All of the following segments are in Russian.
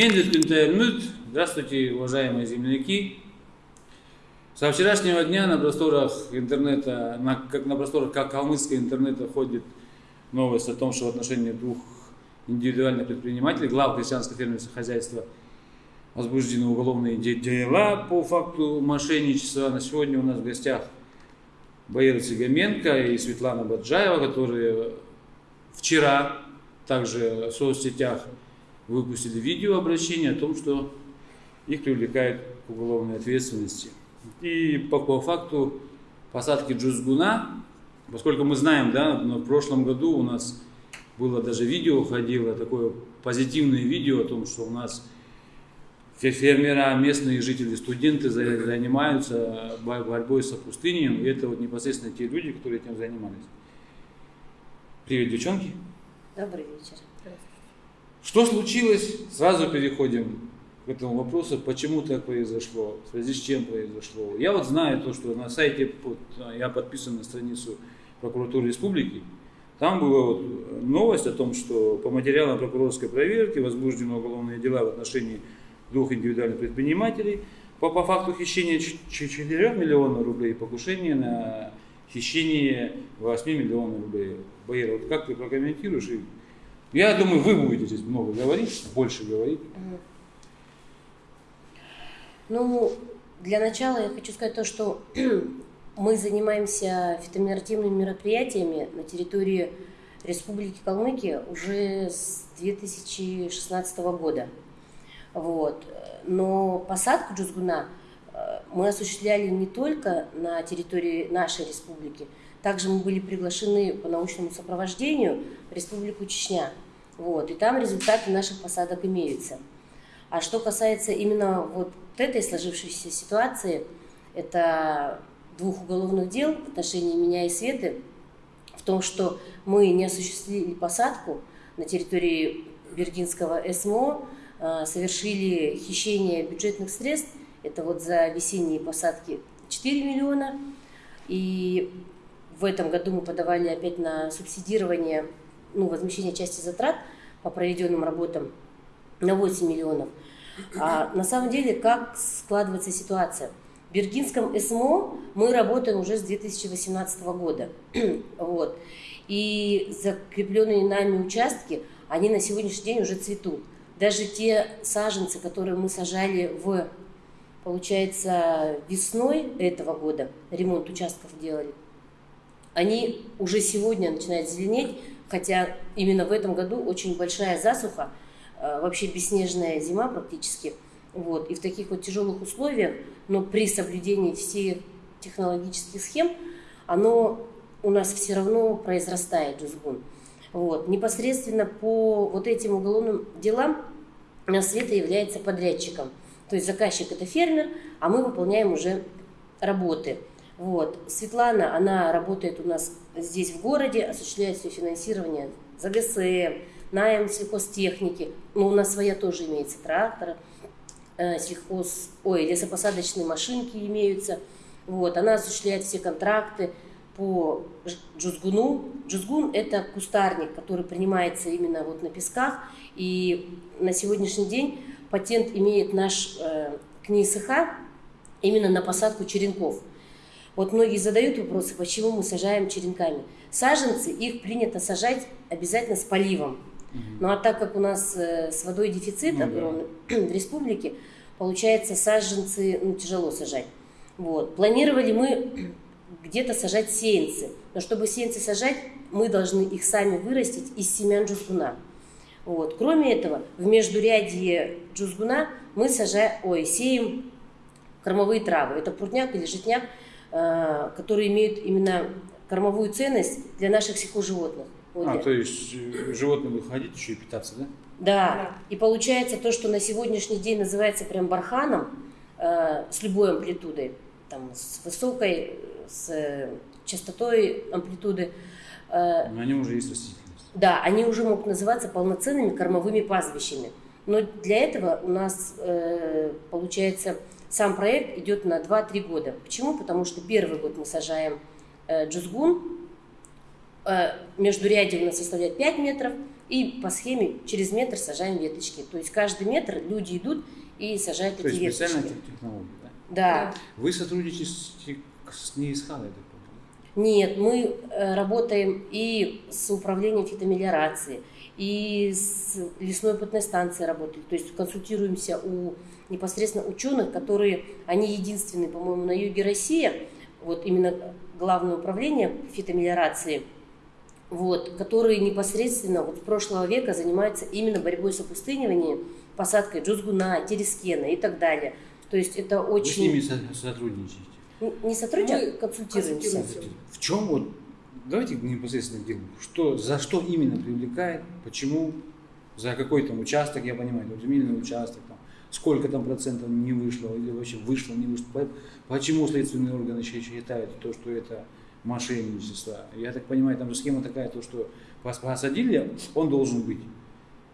Мендит Кюнтаэльмют. Здравствуйте, уважаемые земляки. Со вчерашнего дня на просторах интернета, на, как на просторах как калмыцкого интернета ходит новость о том, что в отношении двух индивидуальных предпринимателей, глав крестьянского фермерского хозяйства, возбуждены уголовные дела по факту мошенничества. На сегодня у нас в гостях Баира Цыгаменко и Светлана Баджаева, которые вчера также в соцсетях выпустили видеообращение о том, что их привлекают к уголовной ответственности. И по, по факту посадки Джузгуна, поскольку мы знаем, да, в прошлом году у нас было даже видео ходило, такое позитивное видео о том, что у нас фермера, местные жители, студенты занимаются борьбой с опустынением, и это вот непосредственно те люди, которые этим занимались. Привет, девчонки. Добрый вечер. Что случилось? Сразу переходим к этому вопросу, почему так произошло, в связи с чем произошло. Я вот знаю то, что на сайте, я подписан на страницу прокуратуры республики, там была вот новость о том, что по материалам прокурорской проверки возбуждены уголовные дела в отношении двух индивидуальных предпринимателей по, по факту хищения 4 миллионов рублей и покушения на хищение 8 миллионов рублей. Баира, вот как ты прокомментируешь и я думаю, вы будете здесь много говорить, больше говорить. Ну, для начала я хочу сказать то, что мы занимаемся фитоминертивными мероприятиями на территории Республики Калмыкия уже с 2016 года. Вот. Но посадку джузгуна э, мы осуществляли не только на территории нашей республики, также мы были приглашены по научному сопровождению в Республику Чечня. Вот, и там результаты наших посадок имеются. А что касается именно вот этой сложившейся ситуации, это двух уголовных дел в отношении меня и Светы, в том, что мы не осуществили посадку на территории Бергинского СМО, а, совершили хищение бюджетных средств, это вот за весенние посадки 4 миллиона, и в этом году мы подавали опять на субсидирование, ну, возмещение части затрат по проведенным работам на 8 миллионов. А на самом деле, как складывается ситуация? В Бергинском СМО мы работаем уже с 2018 года. вот. И закрепленные нами участки, они на сегодняшний день уже цветут. Даже те саженцы, которые мы сажали в, получается, весной этого года, ремонт участков делали, они уже сегодня начинают зеленеть, хотя именно в этом году очень большая засуха, э, вообще бесснежная зима практически. Вот. И в таких вот тяжелых условиях, но при соблюдении всех технологических схем, оно у нас все равно произрастает джузгун. Вот. Непосредственно по вот этим уголовным делам Света является подрядчиком. То есть заказчик это фермер, а мы выполняем уже работы. Вот. Светлана, она работает у нас здесь в городе, осуществляет все финансирование за ГСМ, найм сельхозтехники. Ну, у нас своя тоже имеется трактор, э, сельхоз, ой, лесопосадочные машинки имеются. Вот. Она осуществляет все контракты по джузгуну. Джузгун – это кустарник, который принимается именно вот на песках. И на сегодняшний день патент имеет наш э, КНИСХ именно на посадку черенков – вот многие задают вопросы, почему мы сажаем черенками. Саженцы, их принято сажать обязательно с поливом. Ну а так как у нас э, с водой дефицит ну, огромный да. в республике, получается саженцы ну, тяжело сажать. Вот. Планировали мы где-то сажать сеянцы, но чтобы сеянцы сажать, мы должны их сами вырастить из семян джузгуна. Вот. Кроме этого, в междурядье джузгуна мы сажаем, ой, сеем кормовые травы. Это прутняк или житняк, которые имеют именно кормовую ценность для наших сельхозживотных. Вот а, то есть э, животные выходить еще и питаться, да? Да. И получается то, что на сегодняшний день называется прям барханом, э, с любой амплитудой, там, с высокой, с частотой амплитуды. Э, Но они уже есть растительность. Да, они уже могут называться полноценными кормовыми пастбищами. Но для этого у нас э, получается сам проект идет на 2-3 года. Почему? Потому что первый год мы сажаем э, джузгун, э, междурядье у нас составляет 5 метров, И по схеме через метр сажаем веточки. То есть каждый метр люди идут и сажают То эти есть веточки. тех- технология, да? Да. Вы сотрудничаете с, те- с? Нет, мы э, работаем и с управлением фитомелиорации, и с лесной опытной станцией работали. То есть консультируемся у непосредственно ученых, которые, они единственные, по-моему, на юге России, вот именно главное управление фитомелиорации, вот, которые непосредственно вот с прошлого века занимаются именно борьбой с опустыниванием, посадкой джузгуна, терескена и так далее. То есть это Вы с очень... ними со- сотрудничаете? Не сотрудничаем, а консультируемся. консультируемся. В чем вот, давайте непосредственно к делу, что, за что именно привлекает, почему, за какой там участок, я понимаю, там земельный участок, сколько там процентов не вышло, или вообще вышло, не вышло, По- почему следственные органы щ- считают то, что это мошенничество. Я так понимаю, там же схема такая, то, что вас посадили, он должен быть.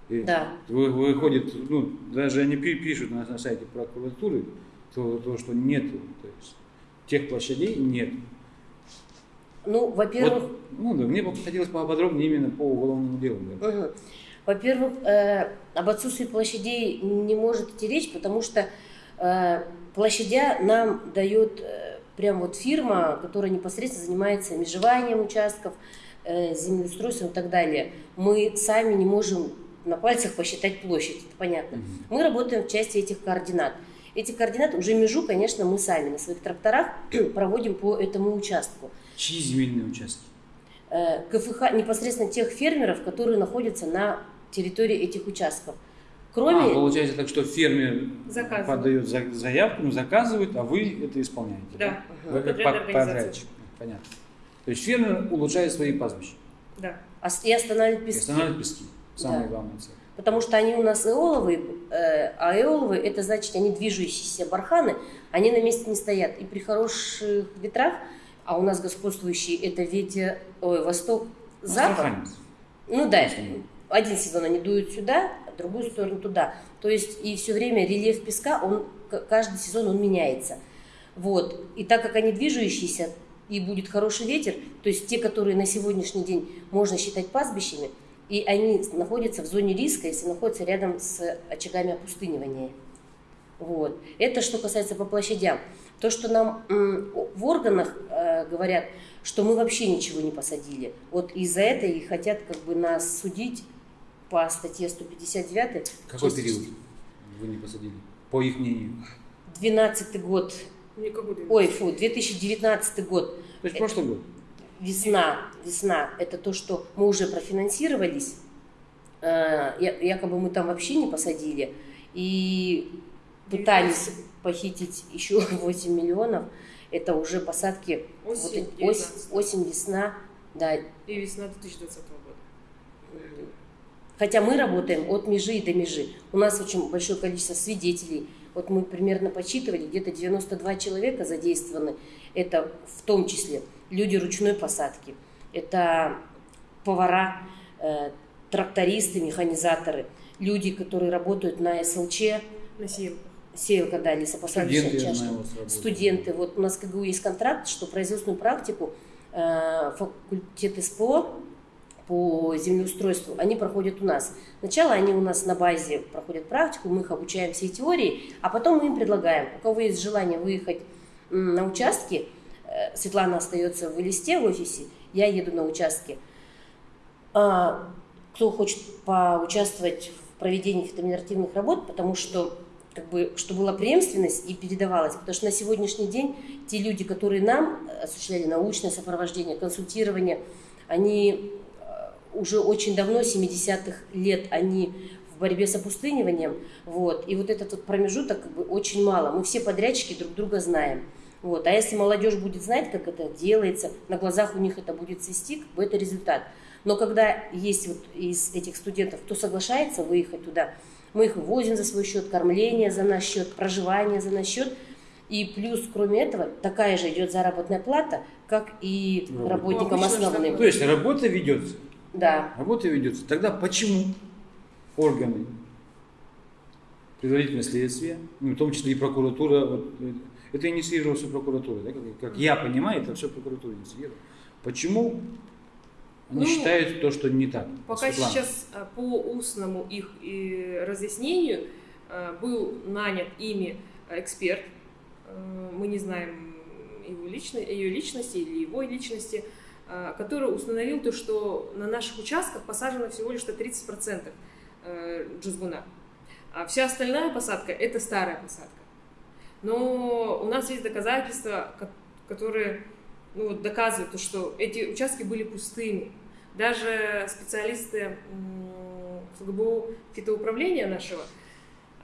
И Да. вы- Выходит, ну, даже они пи- пишут на, на сайте прокуратуры, то, то, что нет, то есть тех площадей нет. Ну, во-первых, Вот, ну да, мне бы хотелось поподробнее именно по уголовному делу. да. Мгм. Во-первых, э, об отсутствии площадей не может идти речь, потому что э, площадя нам дает э, прям вот фирма, которая непосредственно занимается межеванием участков, э, землеустройством и так далее. Мы сами не можем на пальцах посчитать площадь, это понятно. Мы работаем в части этих координат. Эти координаты, уже межу, конечно, мы сами на своих тракторах проводим по этому участку. Чьи земельные участки? Э, КФХ непосредственно тех фермеров, которые находятся на территории этих участков. Кроме А, получается так, что фермер Заказывает. подает за- заявку, ну, заказывает, а вы это исполняете. Да. Вы как подрядчик. Понятно. То есть фермер улучшает свои пастбища Да. ос- и останавливать и пески. останавливает пески. Самая Да. главная цель. Потому что они у нас эоловые, э, а эоловые это значит они движущиеся барханы, они на месте не стоят. И при хороших ветрах, а у нас господствующий это ветер, ой, восток, запад, ну да. Один сезон они дуют сюда, а другую сторону туда. То есть и все время рельеф песка, он каждый сезон он меняется. Вот. И так как они движущиеся, и будет хороший ветер, то есть те, которые на сегодняшний день можно считать пастбищами, и они находятся в зоне риска, если находятся рядом с очагами опустынивания. Вот. Это что касается по площадям. То, что нам в органах э, говорят, что мы вообще ничего не посадили. Вот из-за этого и хотят как бы нас судить по статье 159. Какой часть период вы не посадили? По их мнению. 12 год, Никакой ой, фу, 2019 год, То есть прошлый год. весна, весна, это то, что мы уже профинансировались, э, я- якобы мы там вообще не посадили, и пытались похитить еще 8 миллионов, это уже посадки вот Осень 19. осень, весна, да, И весна 2020 года. Хотя мы работаем от межи и до межи. У нас очень большое количество свидетелей. Вот мы примерно подсчитывали, где-то 92 человека задействованы. Это в том числе люди ручной посадки, это повара, э, трактористы, механизаторы, люди, которые работают на СЛЧ, На сеялках. сеялка, да, лесопосадочная знаю, работают. Студенты. Вот у нас в КГУ есть контракт, что производственную практику э, факультет СПО по землеустройству, они проходят у нас. Сначала они у нас на базе проходят практику, мы их обучаем всей теории, а потом мы им предлагаем, у кого есть желание выехать на участки, э, Светлана остается в листе в офисе, я еду на участки. А, кто хочет поучаствовать в проведении фитоминеративных работ, потому что как бы, чтобы была преемственность и передавалась. Потому что на сегодняшний день те люди, которые нам осуществляли научное сопровождение, консультирование, они э, уже очень давно, 70-х лет, они в борьбе с опустыниванием. Вот. И вот этот вот промежуток как бы очень мало. Мы все подрядчики друг друга знаем. Вот. А если молодежь будет знать, как это делается, на глазах у них это будет цвести, как бы это результат. Но когда есть вот из этих студентов, кто соглашается выехать туда, мы их возим за свой счет, кормление за наш счет, проживание за наш счет. И плюс, кроме этого, такая же идет заработная плата, как и Работник. работникам Ну, основным. То есть работа ведется. Да. Работа ведется. Тогда почему органы предварительное следствие, ну, в том числе и прокуратура, вот, э, это инициировалось все прокуратурой, да, как, как я понимаю, это все прокуратура инициировала. Почему Они Ну, считают то, что не так. Пока Светлана. сейчас а, по устному их и разъяснению а, был нанят ими эксперт. Мы не знаем его лично, ее личности или его личности, который установил то, что на наших участках посажено всего лишь 30% э, джузгуна. А вся остальная посадка – это старая посадка. Но у нас есть доказательства, ко- которые ну, доказывают, то, что эти участки были пустыми. Даже специалисты ФГБУ фитоуправления нашего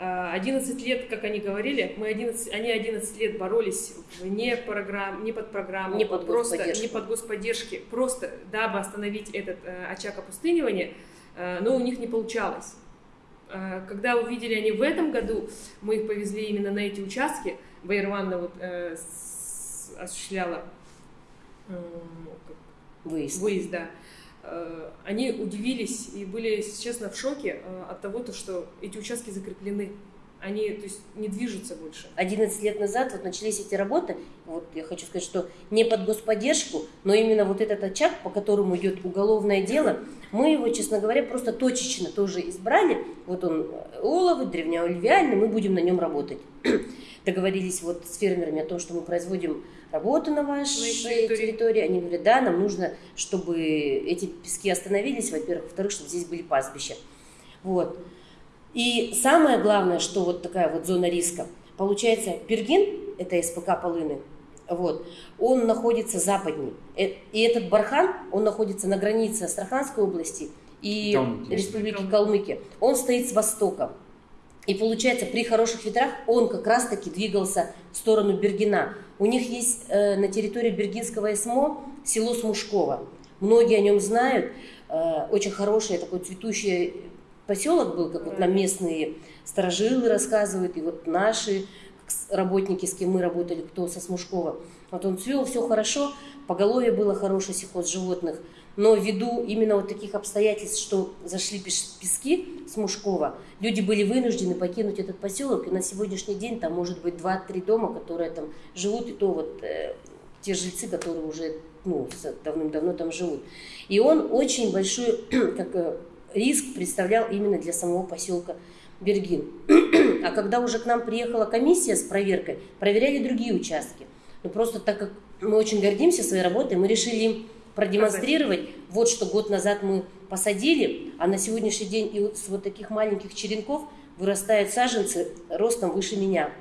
11 лет, как они говорили, мы 11, они 11 лет боролись не, программ, не под программу, Не под просто не под господдержки, просто дабы остановить этот э, очаг опустынивания, э, но у них не получалось. Э, Когда увидели они в этом году, мы их повезли именно на эти участки, Байерванна вот, э, с- осуществляла как Выезд. выезд, да. Э, Они удивились и были, честно, в шоке э, от того, то, что эти участки закреплены. Они, то есть, не движутся больше. 11 лет назад вот начались эти работы. Вот я хочу сказать, что не под господдержку, но именно вот этот очаг, по которому идет уголовное дело, мы его, честно говоря, просто точечно тоже избрали. Вот он э, оловый, древнеоливиальный, мы будем на нем работать. Договорились вот с фермерами о том, что мы производим работу на вашей их территории. территории. Они говорят, да, нам нужно, чтобы эти пески остановились, во-первых, во-вторых, чтобы здесь были пастбища. Вот. И самое главное, что вот такая вот зона риска, получается, Бергин, это СПК Полыны, вот, он находится западней. Э, И этот бархан, он находится на границе Астраханской области и Калмыкия. Республики Калмыкия. Он стоит с востока. И получается, при хороших ветрах он как раз-таки двигался в сторону Бергина. У них есть э, на территории Бергинского СМО село Смушково. Многие о нем знают. Э, очень хороший такой цветущий поселок был, как вот нам местные сторожилы рассказывают, и вот наши работники, с кем мы работали, кто со Смушкова. Вот он цвел, все хорошо, поголовье было хорошее сихоз животных, но ввиду именно вот таких обстоятельств, что зашли пески с Мушкова, люди были вынуждены покинуть этот поселок, и на сегодняшний день там может быть 2-3 дома, которые там живут, и то вот э, те жильцы, которые уже ну, давным-давно там живут. И он очень большой как, э, риск представлял именно для самого поселка Бергин. А когда уже к нам приехала комиссия с проверкой, проверяли другие участки. Но просто так как мы очень гордимся своей работой, мы решили продемонстрировать, вот что год назад мы посадили, а на сегодняшний день и вот с вот таких маленьких черенков вырастают саженцы ростом выше меня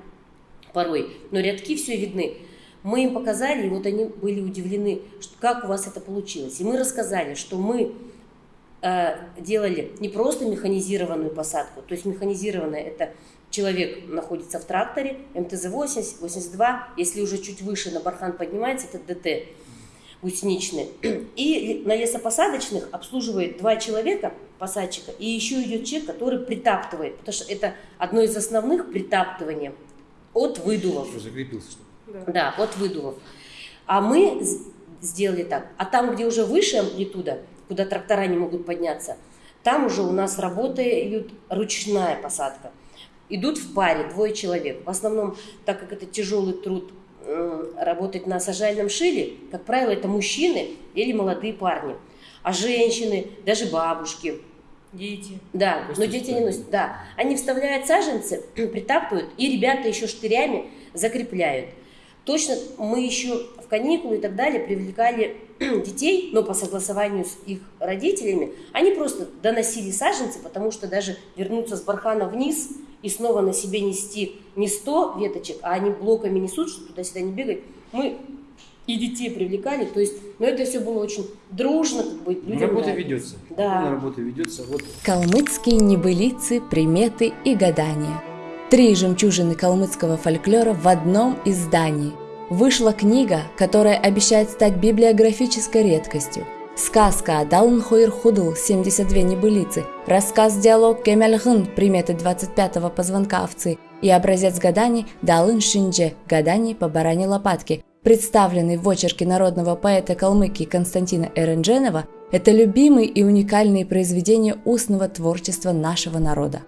порой. Но рядки все видны. Мы им показали, и вот они были удивлены, что, как у вас это получилось. И мы рассказали, что мы делали не просто механизированную посадку, то есть механизированная это человек находится в тракторе, МТЗ-80, 82, если уже чуть выше на бархан поднимается, это ДТ гусеничный. И на лесопосадочных обслуживает два человека, посадчика, и еще идет человек, который притаптывает, потому что это одно из основных притаптываний от выдувов. Что, закрепился, что ли? Да. Да, от выдувов. А мы сделали так. А там, где уже выше амплитуда, куда трактора не могут подняться, там уже у нас работает ручная посадка. Идут в паре двое человек. В основном, так как это тяжелый труд, м, работать на сажальном шиле, как правило, это мужчины или молодые парни. А женщины, даже бабушки, Дети. да, Просто но дети не носят. Да, они вставляют саженцы, притаптывают, и ребята еще штырями закрепляют. Точно мы еще в каникулы и так далее привлекали детей, но по согласованию с их родителями, они просто доносили саженцы, потому что даже вернуться с бархана вниз и снова на себе нести не 100 веточек, а они блоками несут, чтобы туда-сюда не бегать, мы и детей привлекали, то есть, но это все было очень дружно, как бы Ну, людям работа нравилось. ведется. Да. Работа ведется. Вот Калмыцкие небылицы, приметы и гадания. Три жемчужины калмыцкого фольклора в одном издании. Вышла книга, которая обещает стать библиографической редкостью. Сказка Адалн Хуир Худл 72 небылицы, рассказ-диалог Кемельгын приметы 25-го позвонка овцы и образец гаданий Далын Шиндже гаданий по баране лопатки, представленный в очерке народного поэта Калмыкии Константина Эрендженова, это любимые и уникальные произведения устного творчества нашего народа.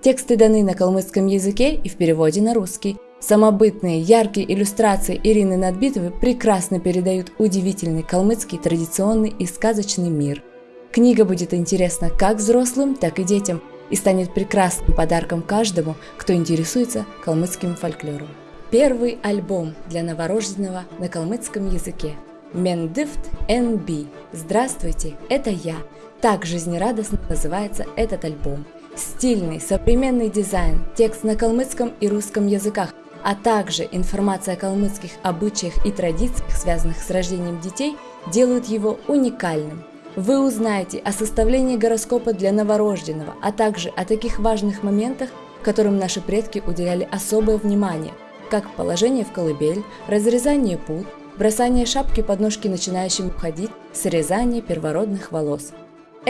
Тексты даны на калмыцком языке и в переводе на русский. Самобытные, яркие иллюстрации Ирины Надбитовой прекрасно передают удивительный калмыцкий традиционный и сказочный мир. Книга будет интересна как взрослым, так и детям и станет прекрасным подарком каждому, кто интересуется калмыцким фольклором. Первый альбом для новорожденного на калмыцком языке. Мендифт НБ. Здравствуйте, это я. Так жизнерадостно называется этот альбом. Стильный, современный дизайн, текст на калмыцком и русском языках, а также информация о калмыцких обычаях и традициях, связанных с рождением детей, делают его уникальным. Вы узнаете о составлении гороскопа для новорожденного, а также о таких важных моментах, которым наши предки уделяли особое внимание, как положение в колыбель, разрезание пут, бросание шапки под ножки начинающим ходить, срезание первородных волос.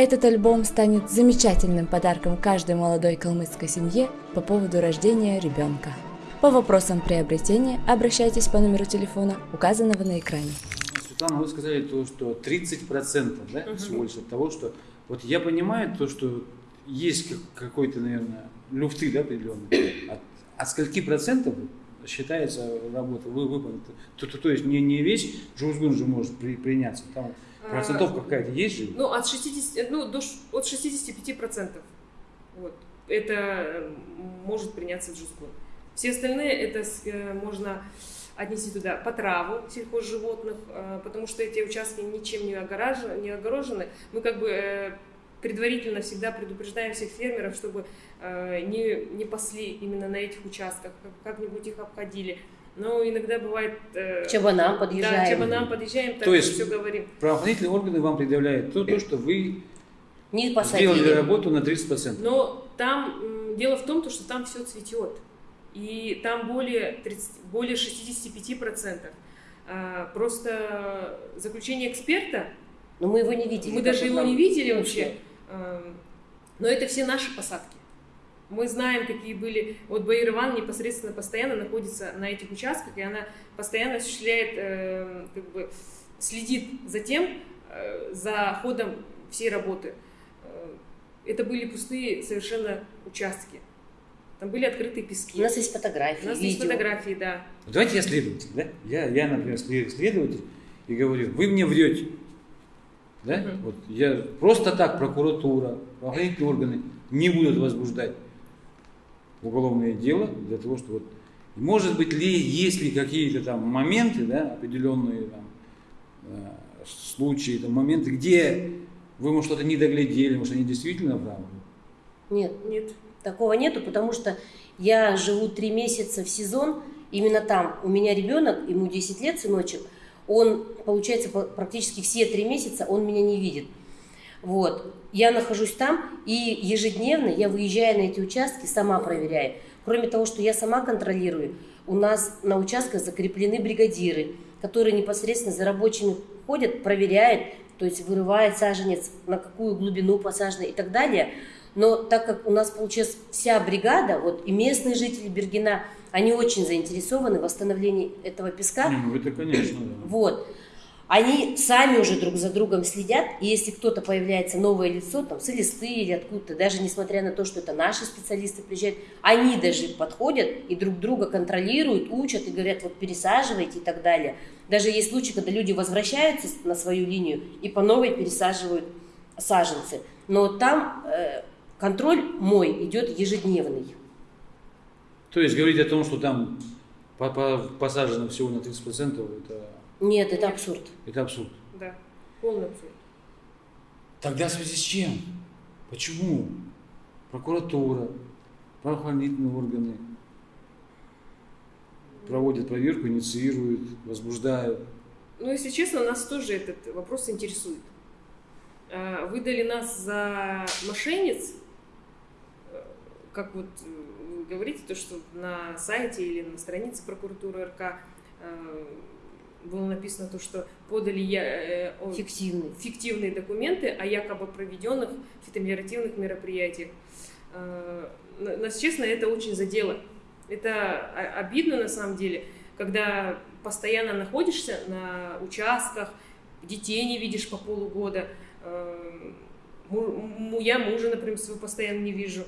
Этот альбом станет замечательным подарком каждой молодой калмыцкой семье по поводу рождения ребенка. По вопросам приобретения обращайтесь по номеру телефона, указанного на экране. Светлана, вы сказали то, что 30% да, Мгм. всего лишь от того, что... Вот я понимаю то, что есть как- какой-то, наверное, люфты да, определенные. От, от скольки процентов считается работа вы, выполнена? То, то, то есть не, не весь Джузгун же может при, приняться. Там процентовка какая-то есть же? Ну, от 60, ну, до, от 65%. Вот. Это э, может приняться джузгун. Все остальные это э, можно отнести туда по траву сельхозживотных, э, потому что эти участки ничем не огоражены, не огорожены. Мы как бы э, предварительно всегда предупреждаем всех фермеров, чтобы э, не, не пасли именно на этих участках, как- как-нибудь их обходили. Но иногда бывает... э, К чабанам Да, подъезжаем. к чабанам подъезжаем, так То есть- все говорим. Правоохранительные органы вам предъявляют то, то что вы Не сделали работу на 30%. Но там м, дело в том, то, что там все цветет. И там более, 30, более 65%. А, просто заключение эксперта, Но мы его не видели. мы даже его не видели вообще. Но это все наши посадки. Мы знаем, какие были... Вот Баир Иван непосредственно постоянно находится на этих участках, и она постоянно осуществляет, э, как бы, следит за тем, э, за ходом всей работы. Э, Это были пустые совершенно участки. Там были открытые пески. У нас есть фотографии, У нас есть видео. фотографии, да. Давайте я следователь, да? Я, я, например, след- следователь и говорю, вы мне врете. Да? Мгм. Вот я просто так прокуратура, правоохранительные органы не будут возбуждать уголовное дело для того, чтобы вот, может быть ли, есть ли какие-то там моменты, да, определенные там, э, случаи, там, моменты, где вы, может, что-то не доглядели, может, они действительно правы. Нет, Нет. такого нету, потому что я живу три месяца в сезон, именно там. У меня ребенок, ему 10 лет, сыночек, он, получается, по- практически все три месяца он меня не видит. Вот. Я нахожусь там, и ежедневно я выезжаю на эти участки, сама проверяю. Кроме того, что я сама контролирую, у нас на участках закреплены бригадиры, которые непосредственно за рабочими ходят, проверяют, то есть вырывает саженец, на какую глубину посажено и так далее. Но так как у нас получилась вся бригада, вот и местные жители Бергена, они очень заинтересованы в восстановлении этого песка. Ну это, конечно, да. Вот. Они сами уже друг за другом следят, и если кто-то появляется новое лицо, там, с Элисты или откуда-то, даже несмотря на то, что это наши специалисты приезжают, они даже подходят и друг друга контролируют, учат и говорят, вот пересаживайте и так далее. Даже есть случаи, когда люди возвращаются на свою линию и по новой пересаживают саженцы. Но там э, контроль мой идет ежедневный. То есть говорить о том, что там по- по- посажено всего на 30%, это, Нет, это абсурд. это абсурд. Да. Полный абсурд. Тогда в связи с чем? Почему прокуратура, правоохранительные органы проводят проверку, инициируют, возбуждают? Ну, если честно, нас тоже этот вопрос интересует. А, Выдали нас за мошенниц, э, как вот э, вы говорите, то, что на сайте или на странице прокуратуры РК э, было написано то, что подали я, э, о- Фиктивный. фиктивные документы о якобы проведенных фитомелиоративных мероприятиях. Э, на- Нас, честно, это очень задело. Это о- обидно на самом деле, когда постоянно находишься на участках, детей не видишь по полугода, э, я мужа, например, своего постоянно не вижу.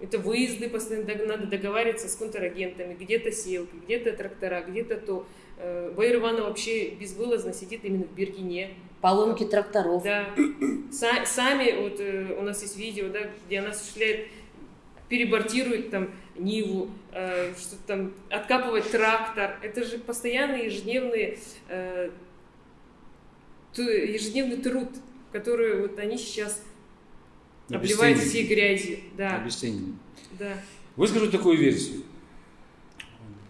Это выезды, постоянно надо договариваться с контрагентами, где-то селки, где-то трактора, где-то то. Э, Байр Ивановна вообще безвылазно сидит именно в Бергине. Поломки тракторов. Да. Са- сами, вот э, у нас есть видео, да, где она осуществляет, перебортирует там Ниву, э, что там, откапывает трактор. Это же постоянные ежедневные, э, ежедневный труд, который вот они сейчас обливают всей грязью. Да, Обесценили. да. Выскажу такую версию.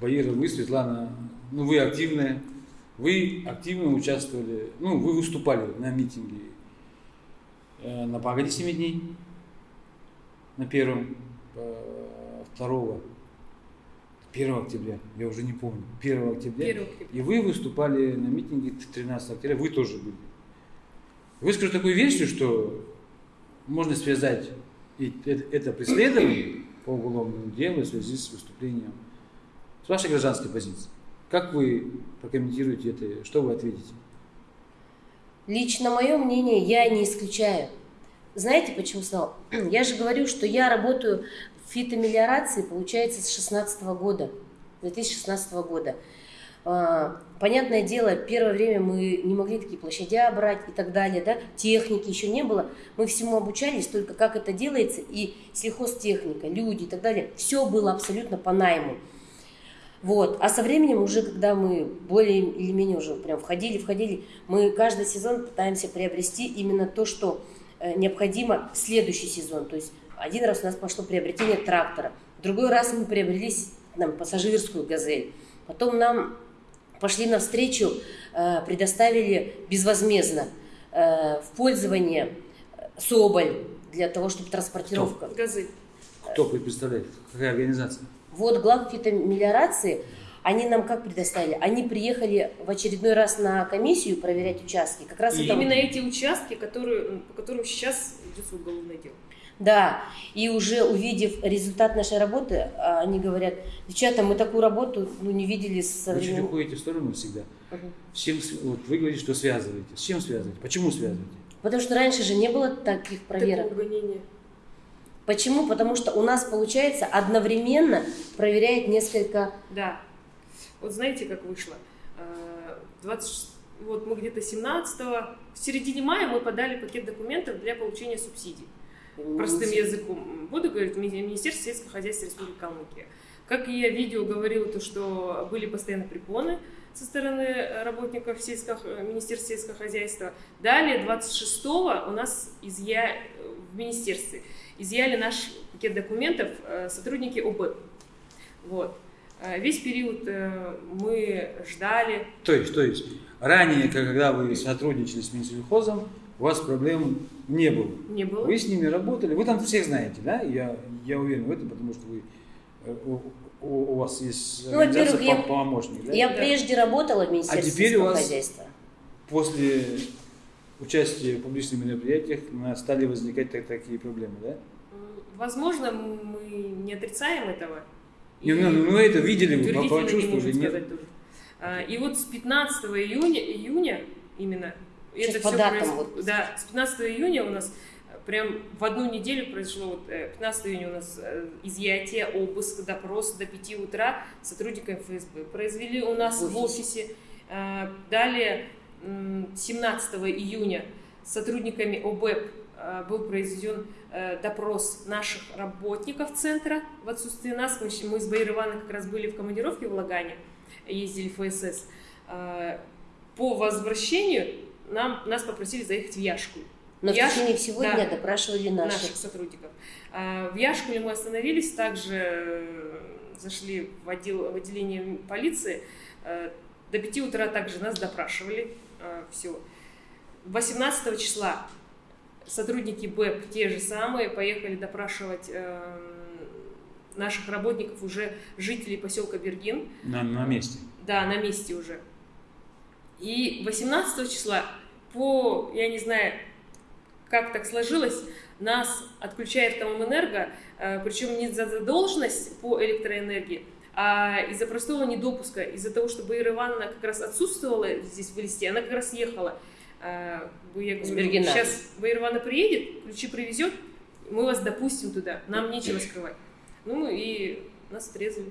Баира, вы, Светлана, ну вы активная, вы активно участвовали, ну вы выступали на митинге э, на пагоде 7 дней, на первом, э, 2, 1 октября, я уже не помню, 1 октября. 1 октября. И вы выступали на митинге 13 октября, вы тоже были. Выскажу такую версию, что можно связать это преследование по уголовному делу в связи с выступлением с вашей гражданской позиции. Как вы прокомментируете это, что вы ответите? Лично мое мнение я не исключаю. Знаете, почему сказал? Я же говорю, что я работаю в фитомелиорации, получается, с 16 года, 2016 года. А, Понятное дело, первое время мы не могли такие площади брать и так далее, да, техники еще не было. Мы всему обучались, только как это делается, и сельхозтехника, люди и так далее. Все было абсолютно по найму. Вот. А со временем уже, когда мы более или менее уже прям входили, входили, мы каждый сезон пытаемся приобрести именно то, что э, необходимо в следующий сезон. То есть один раз у нас пошло приобретение трактора, в другой раз мы приобрели там, пассажирскую газель. Потом нам пошли навстречу, э, предоставили безвозмездно э, в пользование Соболь для того, чтобы транспортировка. Газы. Кто представляет? Какая организация? Вот глав фитомелиорации, они нам как предоставили? Они приехали в очередной раз на комиссию проверять участки. Как раз И это вот- Именно эти участки, которые, по которым сейчас идет уголовное дело. Да, и уже увидев результат нашей работы, а, они говорят, девчата, мы такую работу ну, не видели со Вы чуть уходите в сторону всегда. Мгм. С чем, вот вы говорите, что связываете. С чем связываете? Почему связываете? Потому что раньше же не было таких проверок. Такого гонения. Почему? Потому что у нас, получается, одновременно проверяет несколько... Да. Вот знаете, как вышло? Э, 20, вот мы где-то 17 в середине мая мы подали пакет документов для получения субсидий. Простым языком буду говорить, Ми- Министерство сельского хозяйства Республики Калмыкия. Как я в видео говорила, то, что были постоянно препоны со стороны э, работников сельского, э, Министерства сельского хозяйства. Далее, 26-го у нас изъя... э, в министерстве изъяли наш пакет документов э, сотрудники ОБЭП. Вот. Э, Весь период э, мы ждали, То есть, то есть, ранее, когда вы сотрудничали с Минсельхозом, у вас проблем не было. не было. Вы с ними работали, вы там всех знаете, да? Я, я уверен в этом, потому что вы, у, у- вас есть Ну, во-первых, организация я- по- помощник, да? Я Да. прежде работала в Министерстве А теперь у сельского вас- хозяйства. После участия в публичных мероприятиях стали возникать так- такие проблемы, да? Возможно, мы не отрицаем этого. Не, ну, ну, ну, это видели не почувствовали, можем нет? тоже. А, И вот с 15 июня, июня именно, Сейчас это по все датам вот. да, с 15 июня у нас э, прям в одну неделю произошло, вот, э, 15 июня у нас э, изъятие, обыск, допрос до 5 утра сотрудниками ФСБ. Произвели у нас В в офисе. А, Далее, 17 июня сотрудниками ОБЭП э, был произведен э, допрос наших работников центра в отсутствие нас. Мы, с Ивановной как раз были в командировке в Лагане, ездили в ФСС. Э, По возвращению нам, нас попросили заехать в Яшку. Но в Я- течение всего да. дня допрашивали наших. наших сотрудников. В Яшкуле мы остановились, также зашли в, отдел, в отделение полиции. До 5 утра также нас допрашивали. Все. 18 числа сотрудники БЭП, те же самые, поехали допрашивать э, наших работников, уже жителей поселка Бергин. На, на месте. Да, на месте уже. И 18 числа по, я не знаю, как так сложилось, нас отключает Коммунэнерго, э, причем не за задолженность по электроэнергии, а из-за простого недопуска, из-за того, что Баира Ивановна как раз отсутствовала здесь в листе, она как раз ехала. Э, Я говорю, сейчас Баира Ивановна приедет, ключи привезет, Мы вас допустим туда, нам нечего скрывать. Ну и нас отрезали.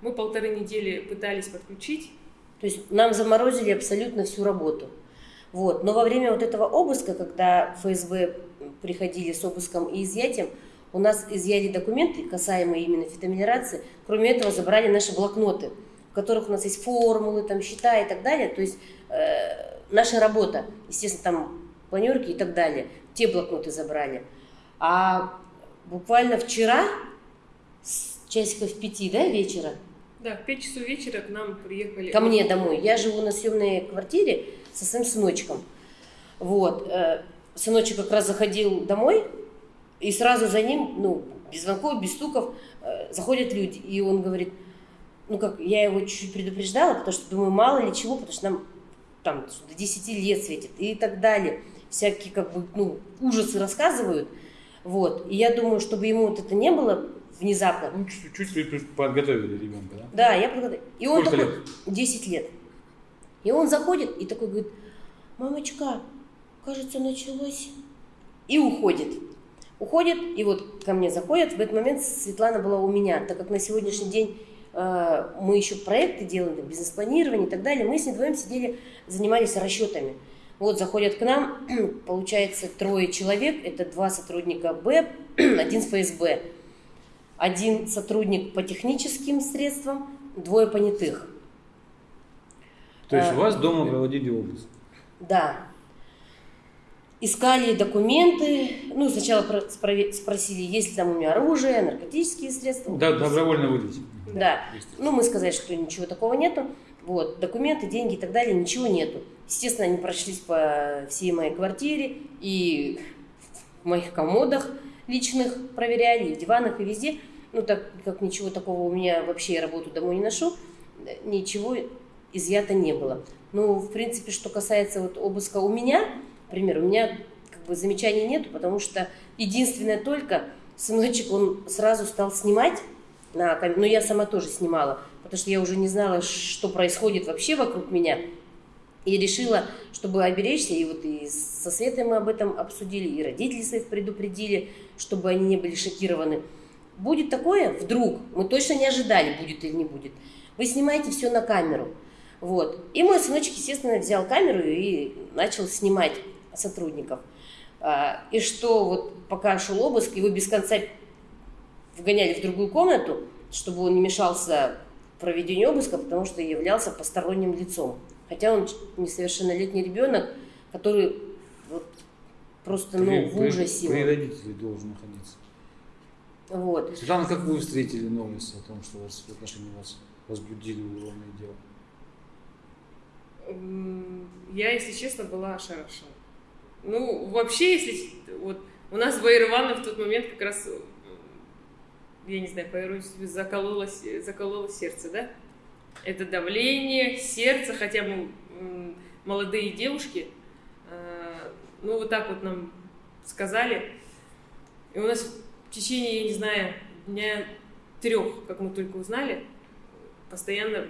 Мы полторы недели пытались подключить. То есть нам заморозили абсолютно всю работу. Вот. Но во время вот этого обыска, когда ФСБ приходили с обыском и изъятием, у нас изъяли документы, касаемые именно фитомелиорации. Кроме этого, забрали наши блокноты, в которых у нас есть формулы, там, счета и так далее. То есть э, наша работа, естественно, там планерки и так далее, те блокноты забрали. А буквально вчера, с часиков пяти, да, вечера, Да, в 5 часов вечера к нам приехали. ко мне домой. Я живу на съемной квартире со своим сыночком. Вот. э, Сыночек как раз заходил домой, и сразу за ним, ну, без звонков, без стуков, э, заходят люди. И он говорит, ну как, я его чуть-чуть предупреждала, потому что думаю, мало ли чего, потому что нам там до 10 лет светит и так далее. Всякие как бы, ну, ужасы рассказывают. Вот. И я думаю, чтобы ему вот это не было внезапно, Ну, чуть-чуть подготовили ребенка, да? да, я подготовила. И он Сколько такой, 10 лет. И он заходит и такой говорит, мамочка, кажется, началось. И уходит. Уходит, и вот ко мне заходят. В этот момент Светлана была у меня, так как на сегодняшний день э, мы еще проекты делали, бизнес-планирование и так далее. Мы с ней вдвоем сидели, занимались расчетами. Вот заходят к нам, получается, трое человек, это два сотрудника Б, один с ФСБ, один сотрудник по техническим средствам, двое понятых. То есть А, у вас дома проводили обыск? Да. Искали документы. Ну, сначала спросили, есть ли там у меня оружие, наркотические средства. Да, добровольно выдать. Да. Ну, мы сказали, что ничего такого нету. Вот, документы, деньги и так далее, ничего нету. Естественно, они прошлись по всей моей квартире и в моих комодах личных проверяли, и в диванах, и везде. Ну, так как ничего такого у меня вообще я работу домой не ношу, ничего изъято не было. Ну, в принципе, что касается вот обыска у меня, например, у меня как бы замечаний нету, потому что единственное только, сыночек, он сразу стал снимать на камеру, но я сама тоже снимала, потому что я уже не знала, что происходит вообще вокруг меня. И решила, чтобы оберечься, и вот и со Светой мы об этом обсудили, и родители своих предупредили, чтобы они не были шокированы. Будет такое, вдруг, мы точно не ожидали, будет или не будет. Вы снимаете все на камеру. Вот. И мой сыночек, естественно, взял камеру и начал снимать сотрудников. А, И что вот пока шел обыск, его без конца вгоняли в другую комнату, чтобы он не мешался проведению обыска, потому что являлся посторонним лицом. Хотя он несовершеннолетний ребенок, который вот просто ну, При- в при- ужасе. При родителях должен находиться. Вот. Светлана, как вы встретили новость о том, что вас в отношении вас возбудили уголовное дело? Я, если честно, была ошарашена. Ну, вообще, если вот у нас в Байрвана в тот момент как раз, м, я не знаю, по иронии судьбы, закололось, закололо сердце, да? Это давление, сердце, хотя мы молодые девушки, э, ну, вот так вот нам сказали. И у нас в течение, я не знаю, дня трех, как мы только узнали, постоянно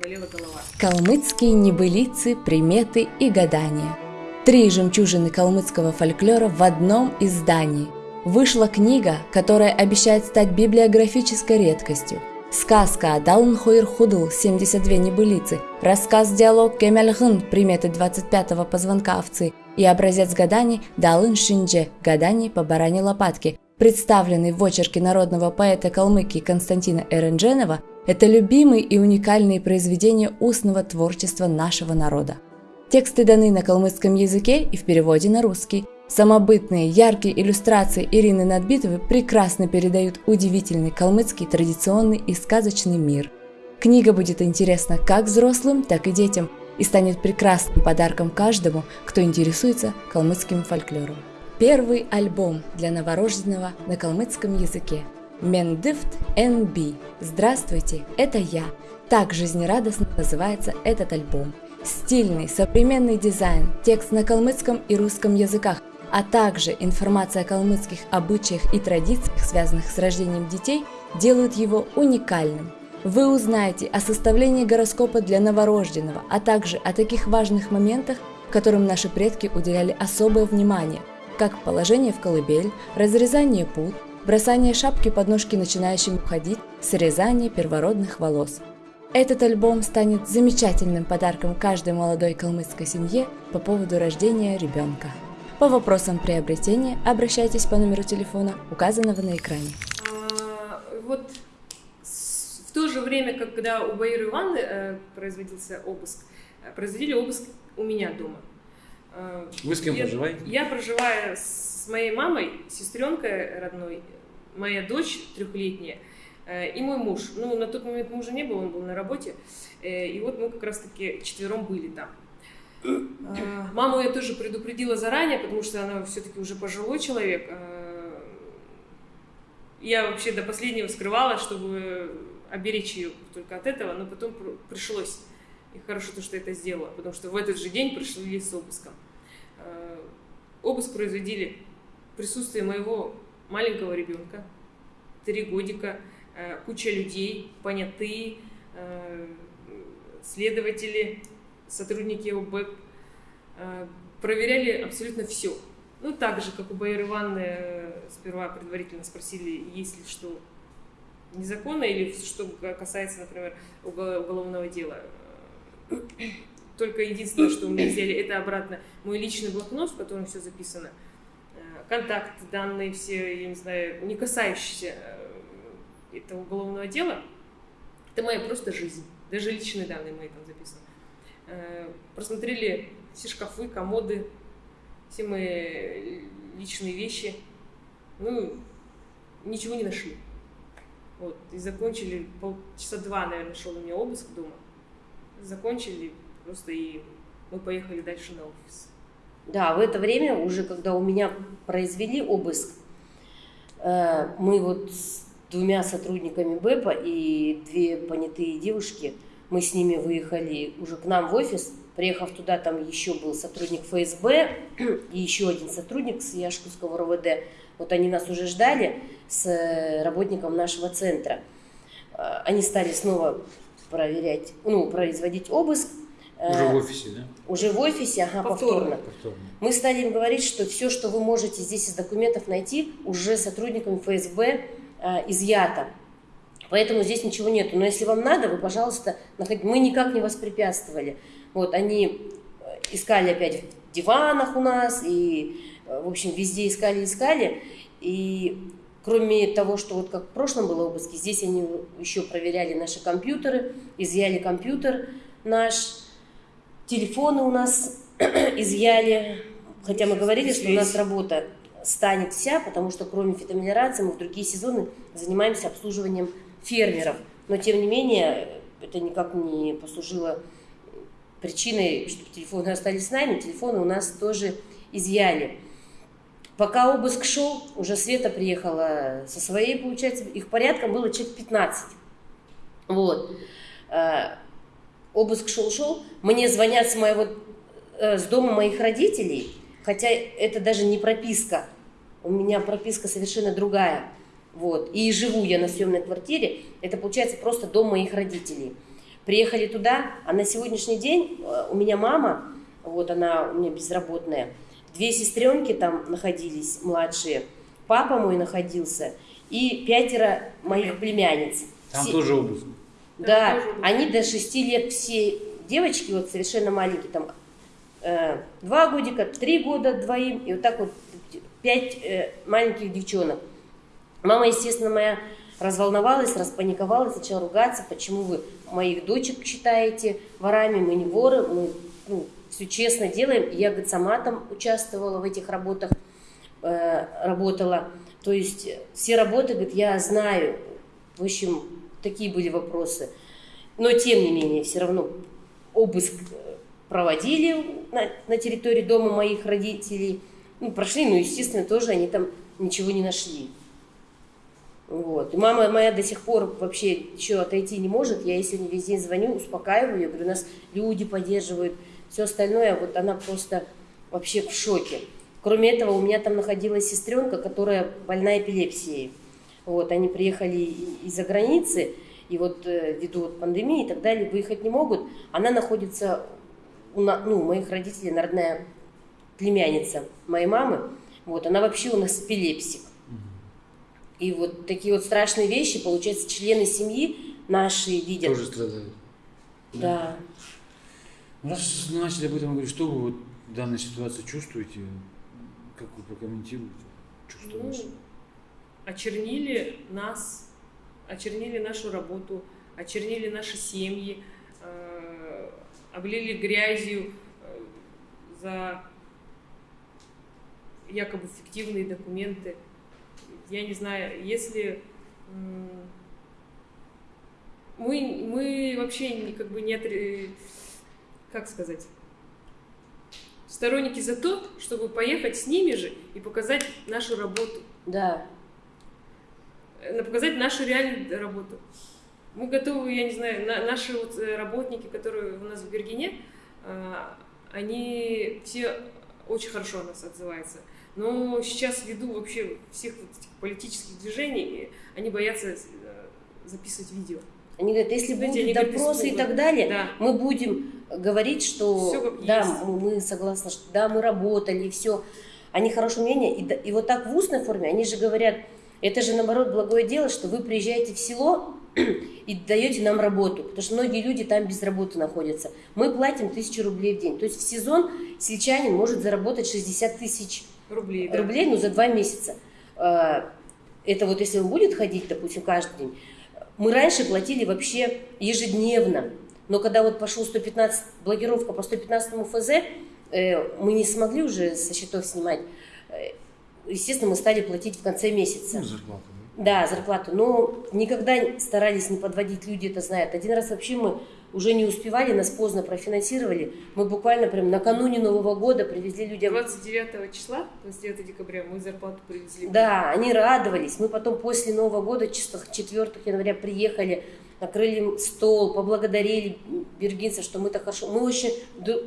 болела голова. Калмыцкие небылицы, приметы и гадания. Три жемчужины калмыцкого фольклора в одном издании. Вышла книга, которая обещает стать библиографической редкостью. Сказка Адалн Хуир Худл 72 небылицы, рассказ-диалог Кемельгын приметы 25-го позвонка овцы и образец гаданий Далын Шиндже гаданий по баране лопатки, представленный в очерке народного поэта Калмыкии Константина Эрендженова, это любимые и уникальные произведения устного творчества нашего народа. Тексты даны на калмыцком языке и в переводе на русский. Самобытные, яркие иллюстрации Ирины Надбитовой прекрасно передают удивительный калмыцкий традиционный и сказочный мир. Книга будет интересна как взрослым, так и детям и станет прекрасным подарком каждому, кто интересуется калмыцким фольклором. Первый альбом для новорожденного на калмыцком языке. Мендифт НБ. Здравствуйте, это я. Так жизнерадостно называется этот альбом. Стильный, современный дизайн, текст на калмыцком и русском языках, а также информация о калмыцких обычаях и традициях, связанных с рождением детей, делают его уникальным. Вы узнаете о составлении гороскопа для новорожденного, а также о таких важных моментах, которым наши предки уделяли особое внимание. как положение в колыбель, разрезание пут, бросание шапки под ножки начинающим ходить, срезание первородных волос. Этот альбом станет замечательным подарком каждой молодой калмыцкой семье по поводу рождения ребенка. По вопросам приобретения обращайтесь по номеру телефона, указанного на экране. А, вот в то же время, как когда у Баиры Ивановны э, производился обыск, э, производили обыск у меня дома. Э, Вы с кем я, проживаете? Я проживаю с моей мамой, сестренкой родной, моя дочь трехлетняя и мой муж. Ну, на тот момент мужа не было, он был на работе. Э, И вот мы как раз-таки четвером были там. Э, Маму я тоже предупредила заранее, потому что она все-таки уже пожилой человек. Э, Я вообще до последнего скрывала, чтобы оберечь ее только от этого, но потом пр- пришлось. И хорошо то, что это сделала, потому что в этот же день пришли с обыском. Э, Обыск производили в присутствии моего маленького ребенка, три годика, э, куча людей, понятые, э, следователи, сотрудники ОБЭП. Э, Проверяли абсолютно все. Ну, так же, как у Байер Ивановны, э, сперва предварительно спросили, есть ли что незаконно или что касается, например, угол- уголовного дела. Э, Только единственное, что мы взяли, это обратно мой личный блокнот, в котором все записано. Э, Контакты, данные все, я не знаю, не касающиеся э, этого уголовного дела. Это моя просто жизнь. Даже личные данные мои там записаны. Э, Просмотрели все шкафы, комоды, все мои личные вещи. Ну, ничего не нашли. Вот, и закончили, полчаса два, наверное, шел у меня обыск дома. Закончили просто и мы поехали дальше на офис. Да, в это время, уже когда у меня произвели обыск, э, мы вот двумя сотрудниками БЭПа и две понятые девушки, мы с ними выехали уже к нам в офис. Приехав туда, там еще был сотрудник ФСБ и еще один сотрудник с Яшкутского РОВД. Вот они нас уже ждали с э, работником нашего центра. Э, Они стали снова проверять, ну, производить обыск. Э, Уже в офисе, да? Уже в офисе, ага, Повторно. повторно. Повторно. Мы стали им говорить, что все, что вы можете здесь из документов найти, уже сотрудниками ФСБ изъято. Поэтому здесь ничего нету. Но если вам надо, вы, пожалуйста, находите. Мы никак не воспрепятствовали. Вот они э, искали опять в диванах у нас, и, э, в общем, везде искали, искали. И кроме того, что вот как в прошлом было обыски, здесь они еще проверяли наши компьютеры, изъяли компьютер наш, телефоны у нас изъяли, хотя мы говорили, что у нас работа станет вся, потому что кроме фитомелиорации мы в другие сезоны занимаемся обслуживанием фермеров. Но тем не менее, это никак не послужило причиной, чтобы телефоны остались с нами, телефоны у нас тоже изъяли. Пока обыск шел, уже Света приехала со своей, получается, их порядком было человек 15. Вот. Э, Обыск шел-шел, мне звонят с моего, э, с дома моих родителей, хотя это даже не прописка, у меня прописка совершенно другая. Вот. И живу я на съемной квартире, это получается просто дом моих родителей. Приехали туда, а на сегодняшний день э, у меня мама, вот она у меня безработная, две сестренки там находились, младшие, папа мой находился, и пятеро моих племянниц. Там Все- тоже обыск. да, тоже они до 6 лет все девочки, вот совершенно маленькие, там э, два годика, три года двоим, и вот так вот пять э, маленьких девчонок. Мама, естественно, моя разволновалась, распаниковалась, начала ругаться, почему вы моих дочек считаете ворами, мы не воры, мы ну, все честно делаем. Я, говорит, сама там участвовала в этих работах, э, работала. То есть э, все работы, говорит, я знаю. В общем, такие были вопросы. Но, тем не менее, все равно обыск э, проводили на, на территории дома моих родителей. Ну, прошли, но, естественно, тоже они там ничего не нашли. Вот. И мама моя до сих пор вообще еще отойти не может. Я ей сегодня весь день звоню, успокаиваю ее, говорю, нас люди поддерживают, все остальное. Вот она просто вообще в шоке. Кроме этого, у меня там находилась сестренка, которая больна эпилепсией. Вот, они приехали из-за границы, и вот э, ввиду вот пандемии и так далее, выехать не могут. Она находится у на- ну, у моих родителей, она родная племянница моей мамы. Вот, она вообще у нас эпилепсик. И вот такие вот страшные вещи, получается, члены семьи наши видят. Тоже страдают. Да. Ну, Раз начали об этом говорить, что вы вот в данной ситуации чувствуете? Как вы прокомментируете чувства Ну, ваши? очернили нас, очернили нашу работу, очернили наши семьи, э, облили грязью э, за якобы фиктивные документы. Я не знаю, если мы, мы вообще как бы не отре- как сказать, сторонники за то, чтобы поехать с ними же и показать нашу работу Да. э, показать нашу реальную работу. Мы готовы, я не знаю, на- наши вот э, работники, которые у нас в Бергене, э, они все очень хорошо о нас отзываются. Но сейчас ввиду вообще всех вот этих политических движений, они боятся э, записывать видео. Они говорят, если Знаете, будут допросы и так далее, Да. мы будем говорить, что да, есть. мы согласны, что да, мы работали, все. Они хорошего мнения. И, и вот так в устной форме они же говорят, это же наоборот благое дело, что вы приезжаете в село и даете нам работу, потому что многие люди там без работы находятся. Мы платим тысячу рублей в день. То есть в сезон сельчанин может заработать 60 тысяч Рублей, да. рублей, ну, за два месяца. А, Это вот если он будет ходить, допустим, каждый день. Мы раньше платили вообще ежедневно. Но когда вот пошел 115, блокировка по 115 ФЗ, э, мы не смогли уже со счетов снимать. Э, Естественно, мы стали платить в конце месяца. Ну, зарплату. да? Да, зарплату. Но никогда старались не подводить, люди это знают. Один раз вообще мы уже не успевали, нас поздно профинансировали. Мы буквально прям накануне Нового года привезли людям 29 числа, 29 декабря, мы зарплату привезли. Да, они радовались. Мы потом после Нового года, числах 4 января, приехали, накрыли стол, поблагодарили бергинцев, что мы так хорошо... Мы очень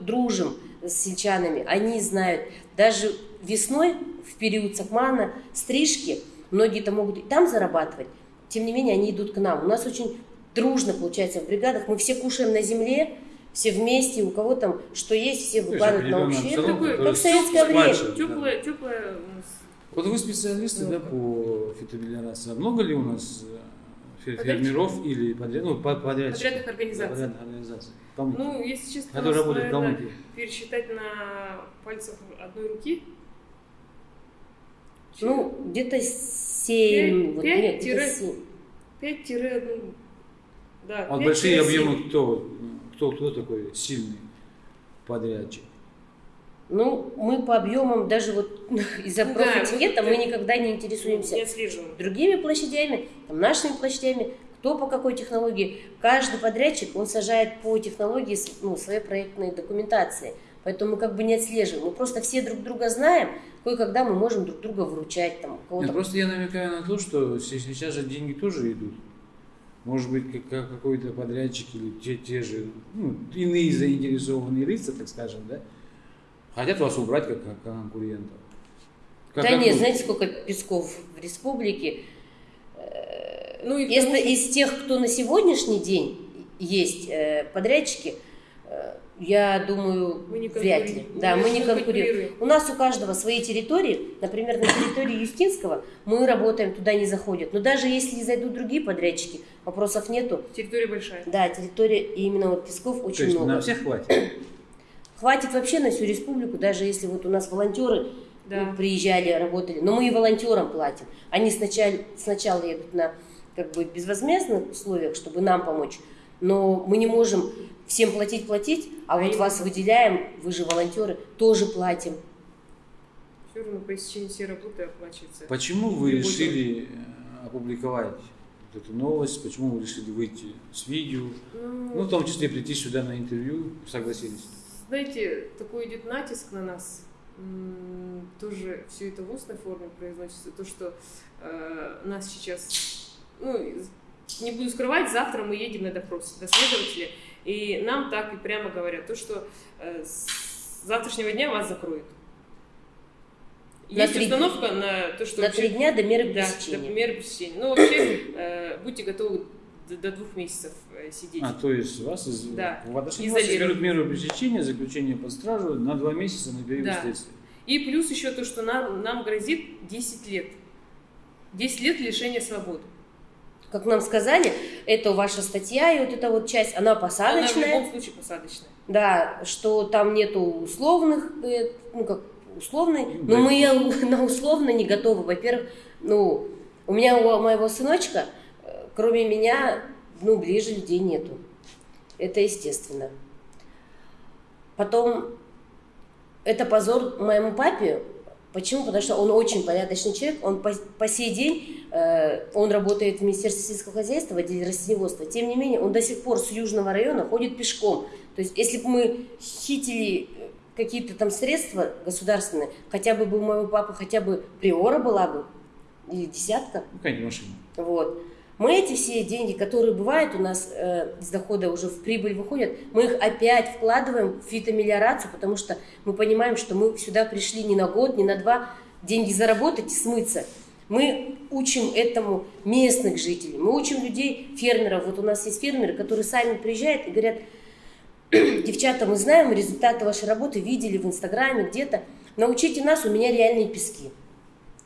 дружим с сельчанами, они знают. Даже весной, в период Сакмана, стрижки, многие-то могут и там зарабатывать, тем не менее они идут к нам. У нас очень дружно получается в бригадах, мы все кушаем на земле, все вместе, у кого там что есть, все выкладывают на общее. как в советское время. Теплая, теплая у нас Вот вы специалисты да, по фитобелярации. А много ли у нас э, фермеров или подряд, ну, по- подрядчиков? подрядных организаций. Подрядных организаций. Там, Ну, если честно, которые нас, работают в наверное, Калмыкии. пересчитать на пальцах одной руки. Ну, где-то 7, вот, Пять- нет, где-то пять 7. 5 да, А вот 5-7. большие объемы кто, кто, кто такой сильный подрядчик? Ну, мы по объемам даже вот из-за Да, профитета вот мы никогда не интересуемся Не отслеживаем. другими площадями, там, нашими площадями, кто по какой технологии. Каждый подрядчик, он сажает по технологии ну, своей проектной документации. Поэтому мы как бы не отслеживаем. Мы просто все друг друга знаем, кое-когда мы можем друг друга вручать. Там, Нет, просто я намекаю на то, что се- сейчас же деньги тоже идут. Может быть, как- как какой-то подрядчик или те, те же ну, иные заинтересованные лица, так скажем, да, хотят вас убрать как, как конкурентов. Как- Да как нет, вы- знаете, сколько песков в республике. Ну и Если тому же- из тех, кто на сегодняшний день есть э, подрядчики, э, я думаю, Мы не вряд ли. Да, Мы мы не не конкурируем. конкурируем. У нас у каждого свои территории. Например, на территории Юстинского мы работаем, туда не заходят. Но даже если зайдут другие подрядчики, вопросов нету. территория большая. Да, территория и именно вот Песков То очень есть много. на всех хватит? Хватит вообще на всю республику, даже если вот у нас волонтеры Да. ну, приезжали, работали. Но мы и волонтерам платим. Они сначала, сначала едут на как бы безвозмездных условиях, чтобы нам помочь. Но мы не можем всем платить, платить, а вот Конечно. вас выделяем, вы же волонтеры, тоже платим. Все равно по истечении всей работы оплачивается. Почему вы Любой решили э, опубликовать вот эту новость? Почему вы решили выйти с видео? Ну, Ну, в том числе прийти сюда на интервью, согласились? знаете, такой идет натиск на нас. Тоже все это в устной форме произносится. То, что э, нас сейчас, ну, не буду скрывать, завтра мы едем на допрос до следователя, и нам так и прямо говорят, то, что э, с завтрашнего дня вас закроют. На Есть три- установка на то, что На вообще- три дня до меры да, пресечения. до меры пресечения. Ну, вообще, э, будьте готовы до, до двух месяцев э, сидеть. А, то есть вас, из... Да. вас берут меру пресечения, заключение под стражу на два месяца на период Да. следствия. И плюс еще то, что нам, нам грозит 10 лет. 10 лет лишения свободы. Как нам сказали, это ваша статья, и вот эта вот часть, она посадочная. Она в любом случае посадочная. Да, что там нету условных, э, ну как условный, Да. но мы на условно не готовы. Во-первых, ну, у меня у моего сыночка, э, кроме меня, ну, ближе людей нету. Это естественно. Потом, это позор моему папе. Почему? Потому что он очень порядочный человек. Он по, по сей день, э, он работает в Министерстве сельского хозяйства, в отделе растениеводства. Тем не менее, он до сих пор с южного района ходит пешком. То есть, если бы мы хитили э, какие-то там средства государственные, хотя бы бы у моего папы хотя бы приора была бы, или десятка, Ну, машина. вот. Мы эти все деньги, которые бывают у нас э, из дохода уже в прибыль выходят, мы их опять вкладываем в фитомелиорацию, потому что мы понимаем, что мы сюда пришли не на год, не на два, деньги заработать и смыться. Мы учим этому местных жителей, мы учим людей, фермеров. Вот у нас есть фермеры, которые сами приезжают и говорят, девчата, мы знаем результаты вашей работы, видели в Инстаграме где-то, научите нас, у меня реальные пески.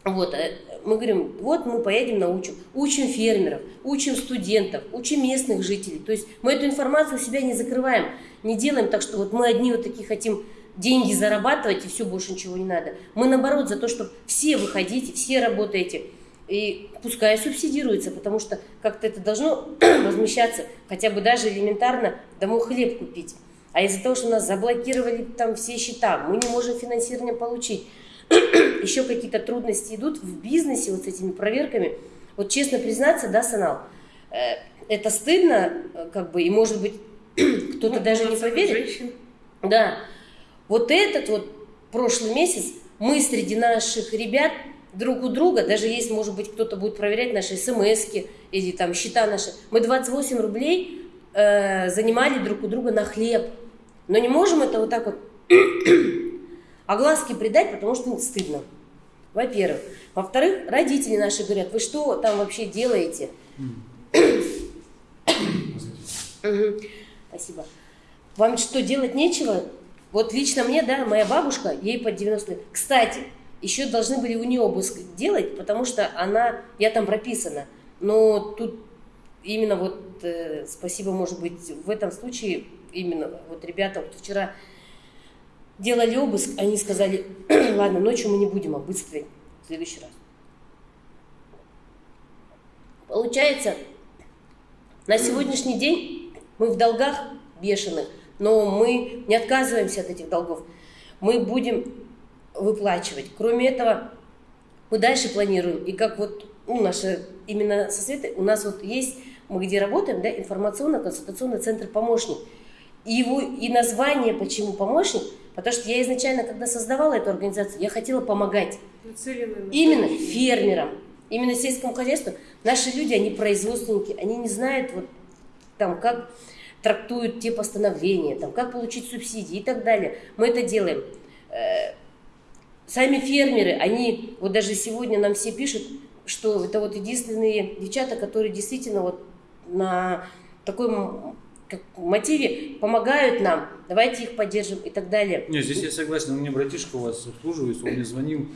Вот, э, мы говорим, вот мы поедем научим, учим фермеров, учим студентов, учим местных жителей. То есть мы эту информацию у себя не закрываем, не делаем так, что вот мы одни вот такие хотим деньги зарабатывать и все, больше ничего не надо. Мы наоборот за то, чтобы все выходите, все работаете. И пускай субсидируется, потому что как-то это должно возмещаться, хотя бы даже элементарно домой хлеб купить. А из-за того, что нас заблокировали там все счета, мы не можем финансирование получить еще какие-то трудности идут в бизнесе вот с этими проверками. Вот честно признаться, да, Санал, э, это стыдно, э, как бы, и может быть кто-то Ну, даже не поверит. женщин. Да, вот этот вот прошлый месяц мы среди наших ребят друг у друга, даже если, может быть, кто-то будет проверять наши смс или там счета наши, мы 28 рублей э, занимали друг у друга на хлеб. Но не можем это вот так вот огласки придать, потому что стыдно. Во-первых. Во-вторых, родители наши говорят, вы что там вообще делаете? Спасибо. Вам что, делать нечего? Вот лично мне, да, моя бабушка, ей под 90 лет. Кстати, еще должны были у нее обыск делать, потому что она, я там прописана. Но тут именно вот, э, спасибо, может быть, в этом случае, именно вот ребята вот вчера делали обыск, они сказали, ладно, ночью мы не будем обыскивать в следующий раз. Получается, на сегодняшний день мы в долгах бешеных, но мы не отказываемся от этих долгов. Мы будем выплачивать. Кроме этого, мы дальше планируем. И как вот ну, наши именно со Светой, у нас вот есть, мы где работаем, да, информационно-консультационный центр «Помощник». И его и название почему помощник, потому что я изначально, когда создавала эту организацию, я хотела помогать именно фермерам, именно сельскому хозяйству. Наши люди, они производственники, они не знают вот там как трактуют те постановления, там как получить субсидии и так далее. Мы это делаем. Э, Сами фермеры, они вот даже сегодня нам все пишут, что это вот единственные девчата, которые действительно вот на таком как мотиве помогают нам, давайте их поддержим и так далее. Нет, здесь я согласен. У меня братишка у вас обслуживается, он мне звонил,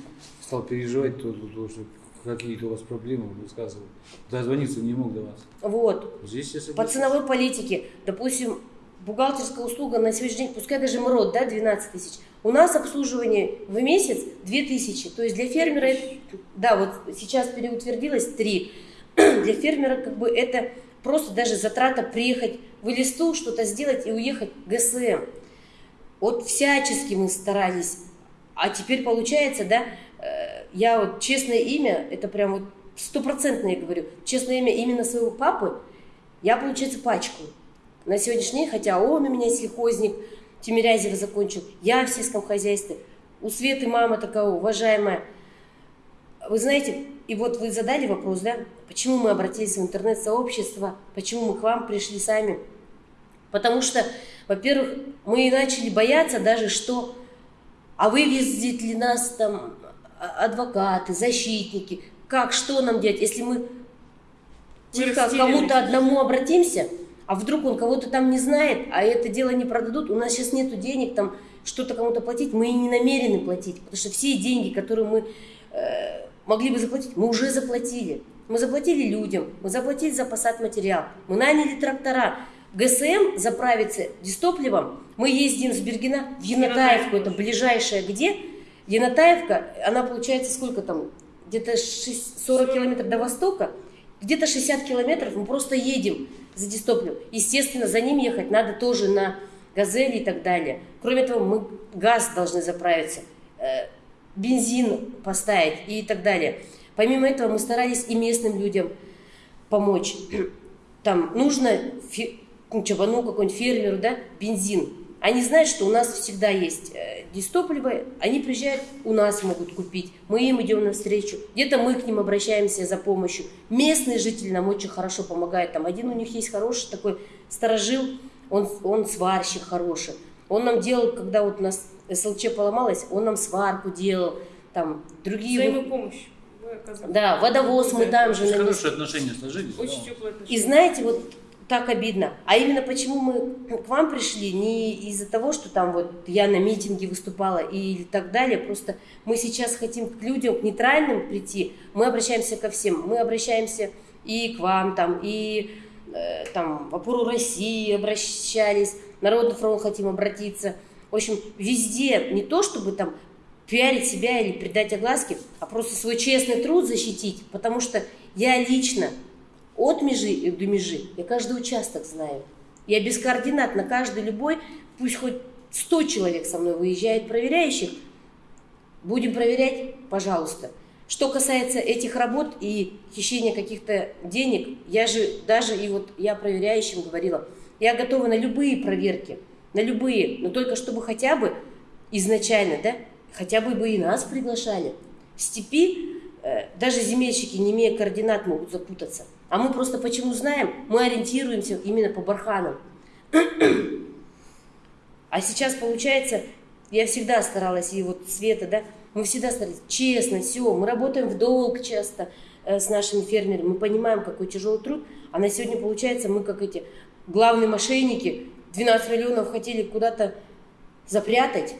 стал переживать, то, то, то, что какие-то у вас проблемы, высказывал. Дозвониться не мог до вас. Вот. Здесь я По согласен. ценовой политике, допустим, бухгалтерская услуга на сегодняшний день, пускай даже МРОД, да, 12 тысяч, у нас обслуживание в месяц 2 тысячи. То есть для фермера, да, вот сейчас переутвердилось 3. Для фермера как бы это просто даже затрата приехать в листу, что-то сделать и уехать в ГСМ. Вот всячески мы старались. А теперь получается, да, э, я вот честное имя, это прям вот стопроцентное я говорю, честное имя именно своего папы, я, получается, пачкаю. На сегодняшний день, хотя он у меня сельхозник, Тимирязева закончил, я в сельском хозяйстве, у Светы мама такая уважаемая. Вы знаете, и вот вы задали вопрос, да, почему мы обратились в интернет-сообщество, почему мы к вам пришли сами. Потому что, во-первых, мы начали бояться даже, что а вывезет ли нас там адвокаты, защитники, как, что нам делать, если мы тихо к кому-то одному обратимся, а вдруг он кого-то там не знает, а это дело не продадут, у нас сейчас нету денег там, что-то кому-то платить, мы и не намерены платить, потому что все деньги, которые мы могли бы заплатить, мы уже заплатили. Мы заплатили людям, мы заплатили за посад материал, мы наняли трактора. ГСМ заправиться дистопливом, мы ездим с Бергина в Янатаевку, это ближайшее где? Янатаевка, она получается сколько там, где-то 40 километров до востока, где-то 60 километров мы просто едем за дистопливом. Естественно, за ним ехать надо тоже на газели и так далее. Кроме того, мы газ должны заправиться, э, бензин поставить и так далее. Помимо этого, мы старались и местным людям помочь. Там нужно фи, ну, чабану какой-нибудь фермеру, да, бензин. Они знают, что у нас всегда есть э, дистопливо, они приезжают, у нас могут купить, мы им идем навстречу, где-то мы к ним обращаемся за помощью. Местные жители нам очень хорошо помогают, там один у них есть хороший такой сторожил, он, он сварщик хороший. Он нам делал, когда вот у нас СЛЧ поломалась, он нам сварку делал, там другие... Взаимопомощь. Да, водовоз мы там же... Хорошие отношения сложились. Очень да. теплые отношения. И знаете, вот так обидно. А именно почему мы к вам пришли, не из-за того, что там вот я на митинге выступала и так далее, просто мы сейчас хотим к людям, к нейтральным прийти, мы обращаемся ко всем, мы обращаемся и к вам там, и э, там в опору России обращались, Народный фронт хотим обратиться. В общем, везде не то, чтобы там пиарить себя или придать огласке, а просто свой честный труд защитить, потому что я лично от межи и до межи я каждый участок знаю. Я без координат на каждый любой, пусть хоть 100 человек со мной выезжает проверяющих, будем проверять, пожалуйста. Что касается этих работ и хищения каких-то денег, я же даже, и вот я проверяющим говорила, я готова на любые проверки, на любые, но только чтобы хотя бы изначально, да, хотя бы бы и нас приглашали. В степи э, даже земельщики, не имея координат, могут запутаться. А мы просто почему знаем, мы ориентируемся именно по барханам. А сейчас получается, я всегда старалась, и вот Света, да, мы всегда старались, честно, все, мы работаем в долг часто э, с нашими фермерами, мы понимаем, какой тяжелый труд, а на сегодня получается, мы как эти главные мошенники, 12 миллионов хотели куда-то запрятать,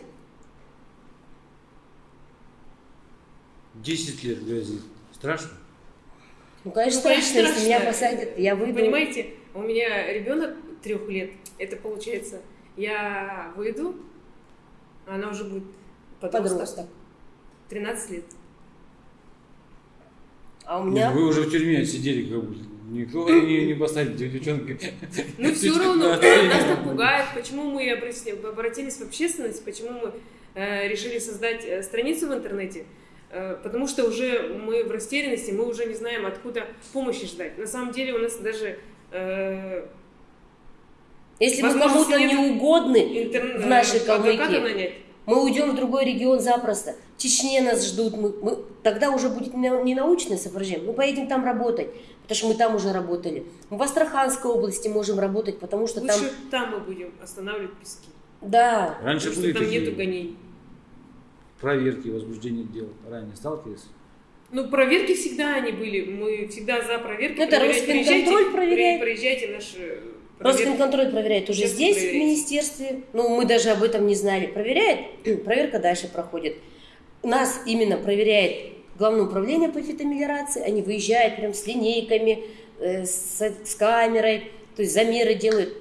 10 лет грозит. Страшно? Ну, конечно, Ну, конечно, страшно, если меня посадят, я Вы выйду. понимаете, у меня ребенок трех лет. Это получается, я выйду, а она уже будет подросток. Подросток. 13 лет. А у Нет, меня... Вы уже в тюрьме сидели как будто. Никто не, не посадит, девчонки. Ну все равно, нас так пугает. Почему мы обратились, в общественность, почему мы э, решили создать э, страницу в интернете? Э, потому что уже мы в растерянности, мы уже не знаем, откуда помощи ждать. На самом деле у нас даже э, Если мы кому-то не угодны интернет, в нашей адвоката Калмыкии, нанять. Мы уйдем в другой регион запросто. В Чечне нас ждут. Мы, мы- тогда уже будет не научное сопровождение. Мы поедем там работать, потому что мы там уже работали. Мы в Астраханской области можем работать, потому что там... Лучше там мы будем останавливать пески. Да, Раньше Потому были что там нету гонений. проверки, возбуждение дел. Ранее сталкивались? Ну, проверки всегда они были. Мы всегда за проверки. Ну, это Проверять, Роспинконтроль проверяет. Приезжайте наши проверки. Росконтроль проверяет уже Сейчас здесь, в проверяете. министерстве. Ну, мы даже об этом не знали. Проверяет, проверка дальше проходит. Нас именно проверяет Главное управление по фитомелиорации. Они выезжают прям с линейками, э, с, с камерой, то есть замеры делают,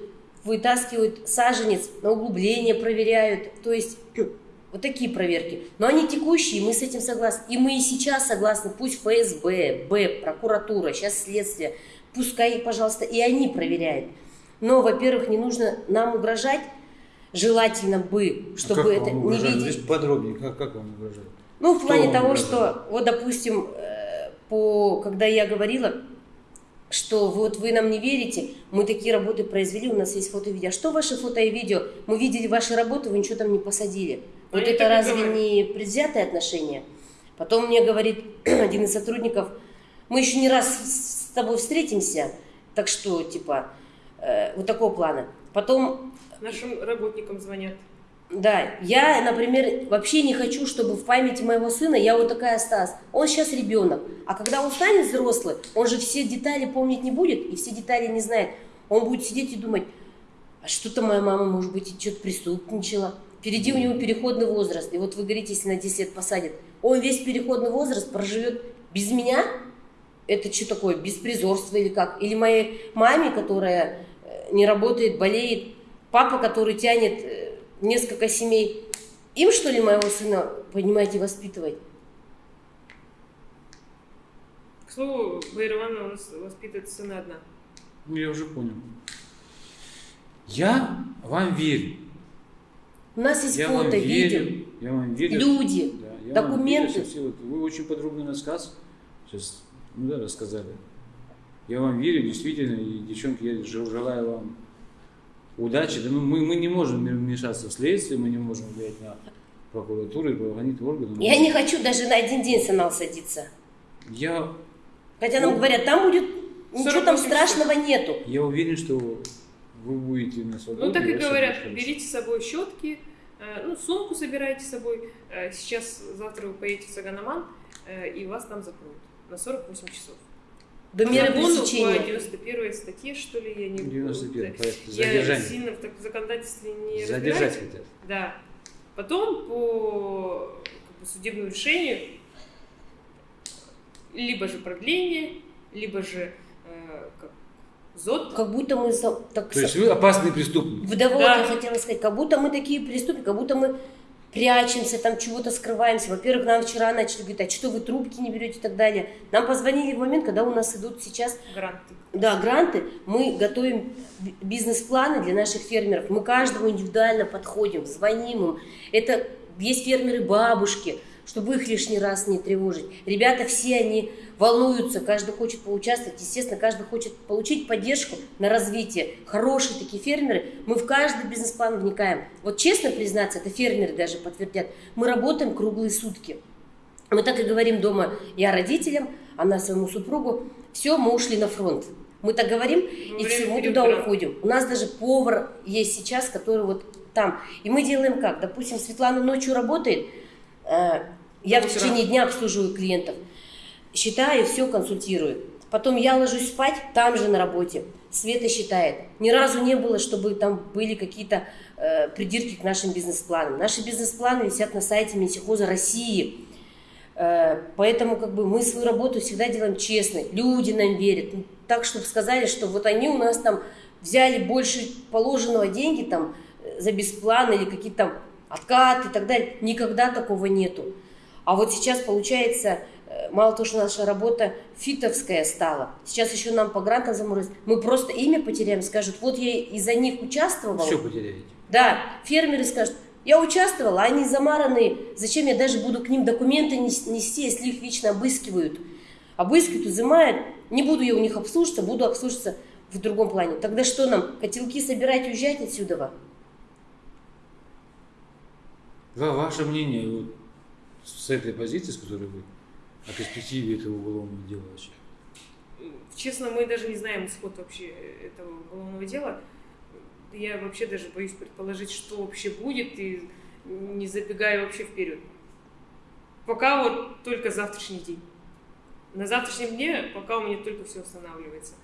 вытаскивают саженец, на углубление проверяют. То есть вот такие проверки. Но они текущие, мы с этим согласны. И мы и сейчас согласны, пусть ФСБ, БЭП, прокуратура, сейчас следствие, пускай, пожалуйста, и они проверяют. Но, во-первых, не нужно нам угрожать, желательно бы, А чтобы как это вам не видеть. Здесь подробнее, как, как вам угрожают? Ну, в плане того, угрожает? что, вот, допустим, э, по, когда я говорила, что вот вы нам не верите, мы такие работы произвели, у нас есть фото и видео. А что ваши фото и видео? Мы видели ваши работы, вы ничего там не посадили. Вот Они это разве говорят. не предвзятое отношение? Потом мне говорит один из сотрудников, мы еще не раз с тобой встретимся, так что, типа, вот такого плана. Потом Нашим работникам звонят. да, я, например, вообще не хочу, чтобы в памяти моего сына я вот такая осталась. Он сейчас ребенок, а когда он станет взрослый, он же все детали помнить не будет и все детали не знает. Он будет сидеть и думать, а что-то моя мама, может быть, и что-то преступничала. Впереди у него переходный возраст. И вот вы говорите, если на 10 лет посадят, он весь переходный возраст проживет без меня? Это что такое, беспризорство или как? Или моей маме, которая э, не работает, болеет, папа, который тянет э, несколько семей, им что ли моего сына, понимаете, воспитывать? К слову, Байравана у нас воспитывает сына одна. Ну, я уже понял. Я вам верю. У нас есть Я фото, вам видео, верю. Я вам верю. люди, Да, я вам документы. верю, все, вот вы очень подробный рассказ сейчас ну, да, рассказали. Я вам верю, действительно, и девчонки, я жел- желаю вам удачи. Да, ну, мы, мы не можем вмешаться в следствие, мы не можем влиять на прокуратуру и правоохранительные органы. Я не хочу даже на один день с Анал садиться. Я, Хотя нам Ну, говорят, там будет, ничего там 48 страшного нету. я уверен, что вы будете на свободе. Ну, так и говорят, берите с собой щетки, э, ну, сумку собирайте с собой. Э, Сейчас, завтра вы поедете в Саганаман, э, и вас там закроют на 48 часов. До меры закону, пресечения. По 91 статье, что ли, я не 91 да. порядке Я сильно в, так- законодательстве не Задержать хотят. Да. Потом по как бы, судебному решению либо же продление, либо же э, как, ЗОД. Как будто мы... Так, То есть вы опасный преступник. Да вот Да. я хотела сказать, как будто мы такие преступники, как будто мы прячемся, там чего-то скрываемся. Во-первых, нам вчера начали говорить, а что вы трубки не берете и так далее. Нам позвонили в момент, когда у нас идут сейчас Гранты. да, гранты, мы готовим би- бизнес-планы для наших фермеров. Мы каждому индивидуально подходим, звоним им. Это есть фермеры бабушки, чтобы их лишний раз не тревожить. Ребята все они волнуются, каждый хочет поучаствовать. Естественно, каждый хочет получить поддержку на развитие. Хорошие такие фермеры. Мы в каждый бизнес-план вникаем. Вот честно признаться, это фермеры даже подтвердят. Мы работаем круглые сутки. Мы так и говорим дома, я родителям, она своему супругу, все, мы ушли на фронт. Мы так говорим, Во и время все, мы периода туда уходим. У нас даже повар есть сейчас, который вот там. И мы делаем как? Допустим, Светлана ночью работает, я в течение дня обслуживаю клиентов, считаю, все консультирую. Потом я ложусь спать там же на работе. Света считает. Ни разу не было, чтобы там были какие-то э, придирки к нашим бизнес-планам. Наши бизнес-планы висят на сайте Минсельхоза России. Э, Поэтому как бы мы свою работу всегда делаем честно. Люди нам верят. Ну, Так, чтобы сказали, что вот они у нас там взяли больше положенного деньги там э, за бесплан или какие-то там откаты и так далее. Никогда такого нету. А вот сейчас получается, э, мало того, что наша работа фитовская стала, сейчас еще нам по грантам заморозить, мы просто имя потеряем, скажут, вот я из-за них участвовал. Все потеряете. Да, фермеры скажут, я участвовала, они замаранные, зачем я даже буду к ним документы нес- нести, если их вечно обыскивают. Обыскивают, изымают, не буду я у них обслуживаться, буду обслуживаться в другом плане. Тогда что нам, котелки собирать уезжать отсюда? Ва- Ваше мнение вот, с этой позиции, с которой вы, о перспективе этого уголовного дела вообще? Честно, мы даже не знаем исход вообще этого уголовного дела. Я вообще даже боюсь предположить, что вообще будет, и не забегая вообще вперед. Пока вот только завтрашний день. На завтрашнем дне пока у меня только все останавливается.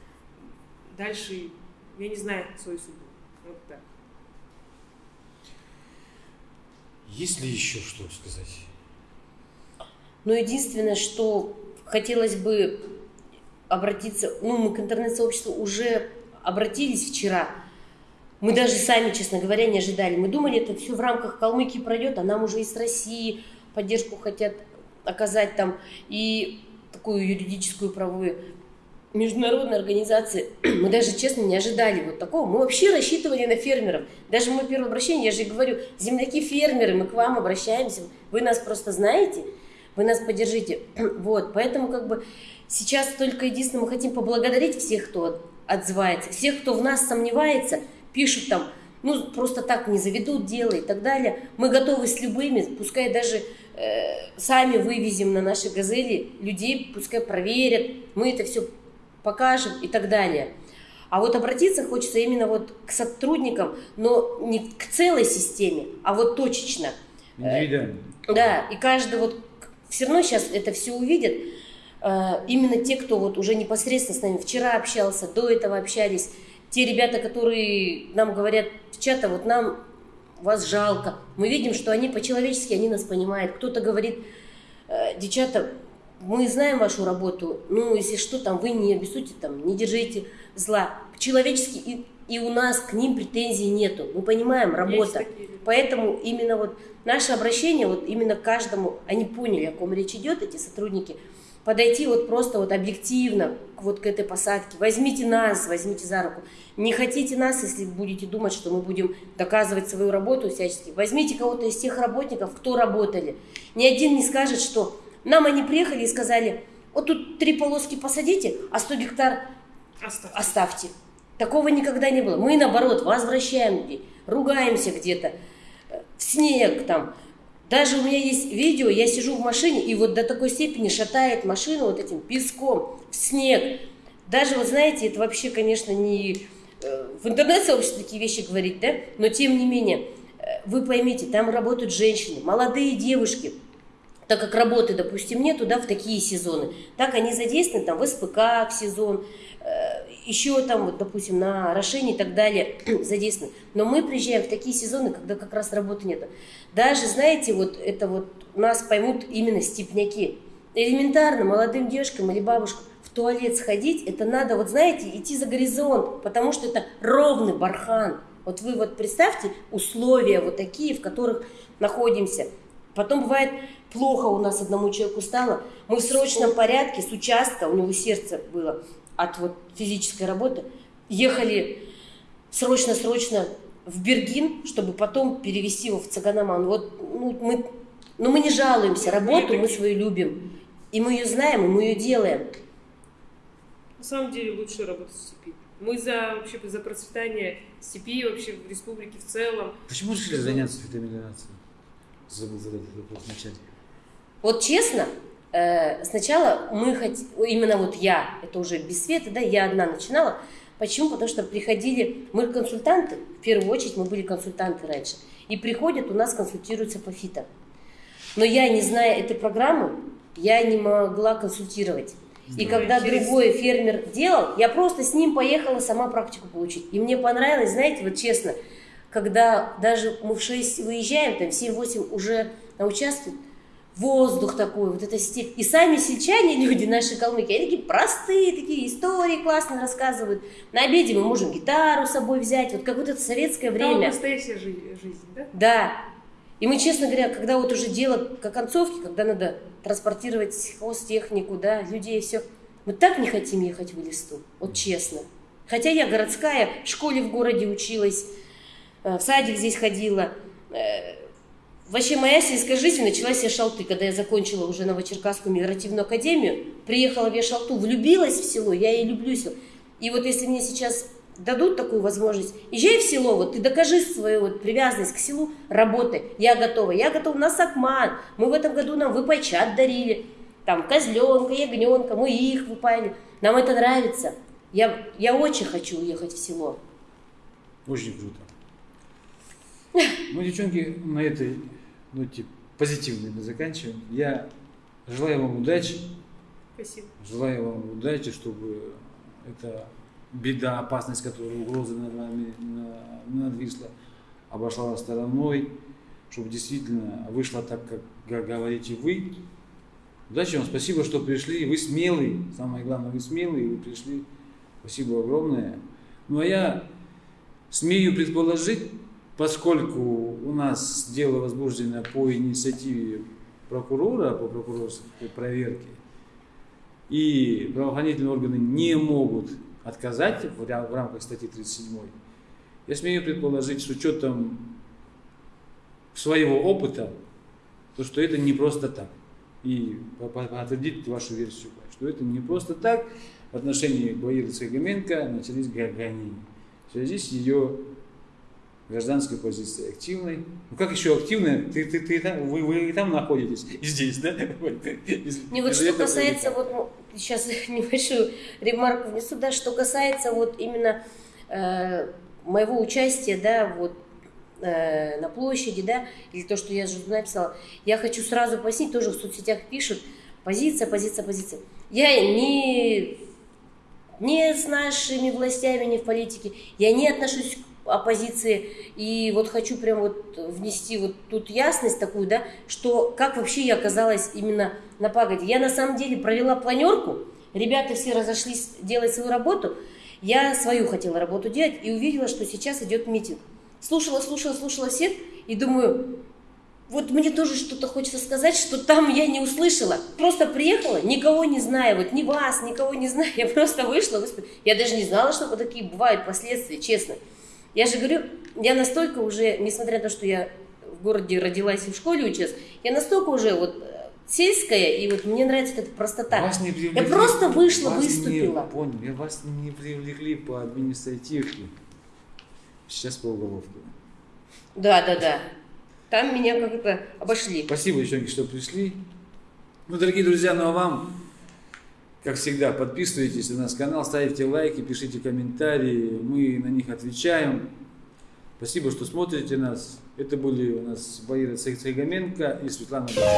Дальше я не знаю свою судьбу. Вот так. Есть ли еще что сказать? Но единственное, что хотелось бы обратиться, ну, мы к интернет-сообществу уже обратились вчера. Мы даже сами, честно говоря, не ожидали. Мы думали, это все в рамках Калмыкии пройдет, а нам уже из России поддержку хотят оказать там и такую юридическую правовую международные организации. Мы даже, честно, не ожидали вот такого. Мы вообще рассчитывали на фермеров. Даже мое первое обращение, я же говорю, земляки-фермеры, мы к вам обращаемся, вы нас просто знаете, вы нас поддержите. Вот, поэтому как бы сейчас только единственное, мы хотим поблагодарить всех, кто отзывается, всех, кто в нас сомневается, пишут там, ну, просто так не заведут дело и так далее. Мы готовы с любыми, пускай даже э, сами вывезем на наши газели людей, пускай проверят, мы это все покажем и так далее. А вот обратиться хочется именно вот к сотрудникам, но не к целой системе, а вот точечно. Индивидуально. Да, и каждый вот все равно сейчас это все увидит. Э, Именно те, кто вот уже непосредственно с нами вчера общался, до этого общались, те ребята, которые нам говорят в чата, вот нам вас жалко. Мы видим, что они по-человечески, они нас понимают. Кто-то говорит, «Э, девчата, мы знаем вашу работу, ну, если что, там, вы не обессудьте, там, не держите зла. Человечески и, и у нас к ним претензий нету. Мы понимаем, работа. Поэтому именно вот наше обращение, вот именно каждому, они поняли, о ком речь идет, эти сотрудники, подойти вот просто вот объективно вот к этой посадке. Возьмите нас, возьмите за руку. Не хотите нас, если будете думать, что мы будем доказывать свою работу всячески. Возьмите кого-то из тех работников, кто работали. Ни один не скажет, что нам они приехали и сказали, вот тут три полоски посадите, а 100 гектар Оставь. оставьте. Такого никогда не было. Мы, наоборот, возвращаем людей, ругаемся где-то, в снег там. Даже у меня есть видео, я сижу в машине, и вот до такой степени шатает машину вот этим песком в снег. Даже, вот знаете, это вообще, конечно, не э, в интернет-сообществе такие вещи говорить, да, но тем не менее, э, вы поймите, там работают женщины, молодые девушки, так как работы, допустим, нету, да, в такие сезоны, так они задействованы там в СПК в сезон, э, еще там, вот, допустим, на орошении и так далее задействованы. Но мы приезжаем в такие сезоны, когда как раз работы нету. Даже, знаете, вот это вот нас поймут именно степняки. Элементарно молодым девушкам или бабушкам в туалет сходить, это надо, вот знаете, идти за горизонт, потому что это ровный бархан. Вот вы вот представьте условия вот такие, в которых находимся. Потом бывает плохо у нас одному человеку стало. Мы в срочном порядке с участка, у него сердце было от вот физической работы, ехали срочно-срочно в Бергин, чтобы потом перевести его в Цаганаман. Вот ну, мы, ну, мы не жалуемся, работу мы свою любим. И мы ее знаем, и мы ее делаем. На самом деле лучше работать в степи. Мы за вообще за процветание степи вообще в республике в целом. Почему решили заняться витаминацией? Забыл задать этот вопрос вначале. Вот честно, э, сначала мы хоть именно вот я, это уже без света, да, я одна начинала. Почему? Потому что приходили, мы консультанты, в первую очередь мы были консультанты раньше, и приходят, у нас консультируются по фито. Но я, не зная этой программы, я не могла консультировать. И когда Через- другой фермер делал, я просто с ним поехала сама практику получить. И мне понравилось, знаете, вот честно, когда даже мы в 6 выезжаем, там в 7-8 уже на участке, воздух такой, вот эта степь. И сами сельчане, люди, наши калмыки, они такие простые, такие истории классно рассказывают. На обеде мы можем гитару с собой взять, вот как вот это советское Там время. настоящая жи- жизнь, да? Да. И мы, честно говоря, когда вот уже дело к концовке, когда надо транспортировать хозтехнику, да, людей и все, мы так не хотим ехать в листу, вот честно. Хотя я городская, в школе в городе училась, э, в садик здесь ходила. Вообще моя сельская жизнь началась с Шалты, когда я закончила уже Новочеркасскую мигративную академию, приехала в Шалту, влюбилась в село, я и люблю село. И вот если мне сейчас дадут такую возможность, езжай в село, вот ты докажи свою вот привязанность к селу, работай, я готова, я готова на Сакман, мы в этом году нам выпайчат дарили, там козленка, ягненка, мы их выпаяли, нам это нравится. Я, я очень хочу уехать в село. Очень круто. Ну, девчонки, на этой ноте позитивной мы заканчиваем. Я желаю вам удачи, Спасибо. желаю вам удачи, чтобы эта беда, опасность, которая угроза над вами на- надвисла, обошла вас стороной, чтобы действительно вышло так, как говорите вы. Удачи вам, спасибо, что пришли. Вы смелый, самое главное, вы смелый, вы пришли. Спасибо огромное. Ну а я смею предположить, поскольку у нас дело возбуждено по инициативе прокурора, по прокурорской проверке, и правоохранительные органы не могут отказать в, рамках статьи 37, я смею предположить, с учетом своего опыта, то, что это не просто так. И по- по- подтвердить вашу версию, что это не просто так. В отношении Баиры Цегеменко начались гонения. В связи с ее гражданской позицией активной. Ну как еще активная? Ты, ты, ты, там- вы, вы и там находитесь, и здесь, да? Не вот что касается, вот ну, сейчас небольшую ремарку внесу, да, что касается вот именно э, моего участия, да, вот э, на площади, да, или то, что я же написала, я хочу сразу пояснить, тоже в соцсетях пишут, позиция, позиция, позиция. Я не, не с нашими властями, не в политике, я не отношусь оппозиции. И вот хочу прям вот внести вот тут ясность такую, да, что как вообще я оказалась именно на пагоде. Я на самом деле провела планерку, ребята все разошлись делать свою работу, я свою хотела работу делать и увидела, что сейчас идет митинг. Слушала, слушала, слушала всех и думаю, вот мне тоже что-то хочется сказать, что там я не услышала. Просто приехала, никого не знаю, вот ни вас, никого не знаю. Я просто вышла, я даже не знала, что такие бывают последствия, честно. Я же говорю, я настолько уже, несмотря на то, что я в городе родилась и в школе училась, я настолько уже вот э, сельская, и вот мне нравится эта простота. Вас не Я привлекли- просто вышла, вас выступила. Не, понял, я вас не привлекли по административке. Сейчас по уголовке. Да, да, да. Там меня как-то обошли. Спасибо, девчонки, что пришли. Ну, дорогие друзья, ну а вам, как всегда, подписывайтесь на наш канал, ставьте лайки, пишите комментарии, мы на них отвечаем. Спасибо, что смотрите нас. Это были у нас Баира Цайгаменко и Светлана Башкина.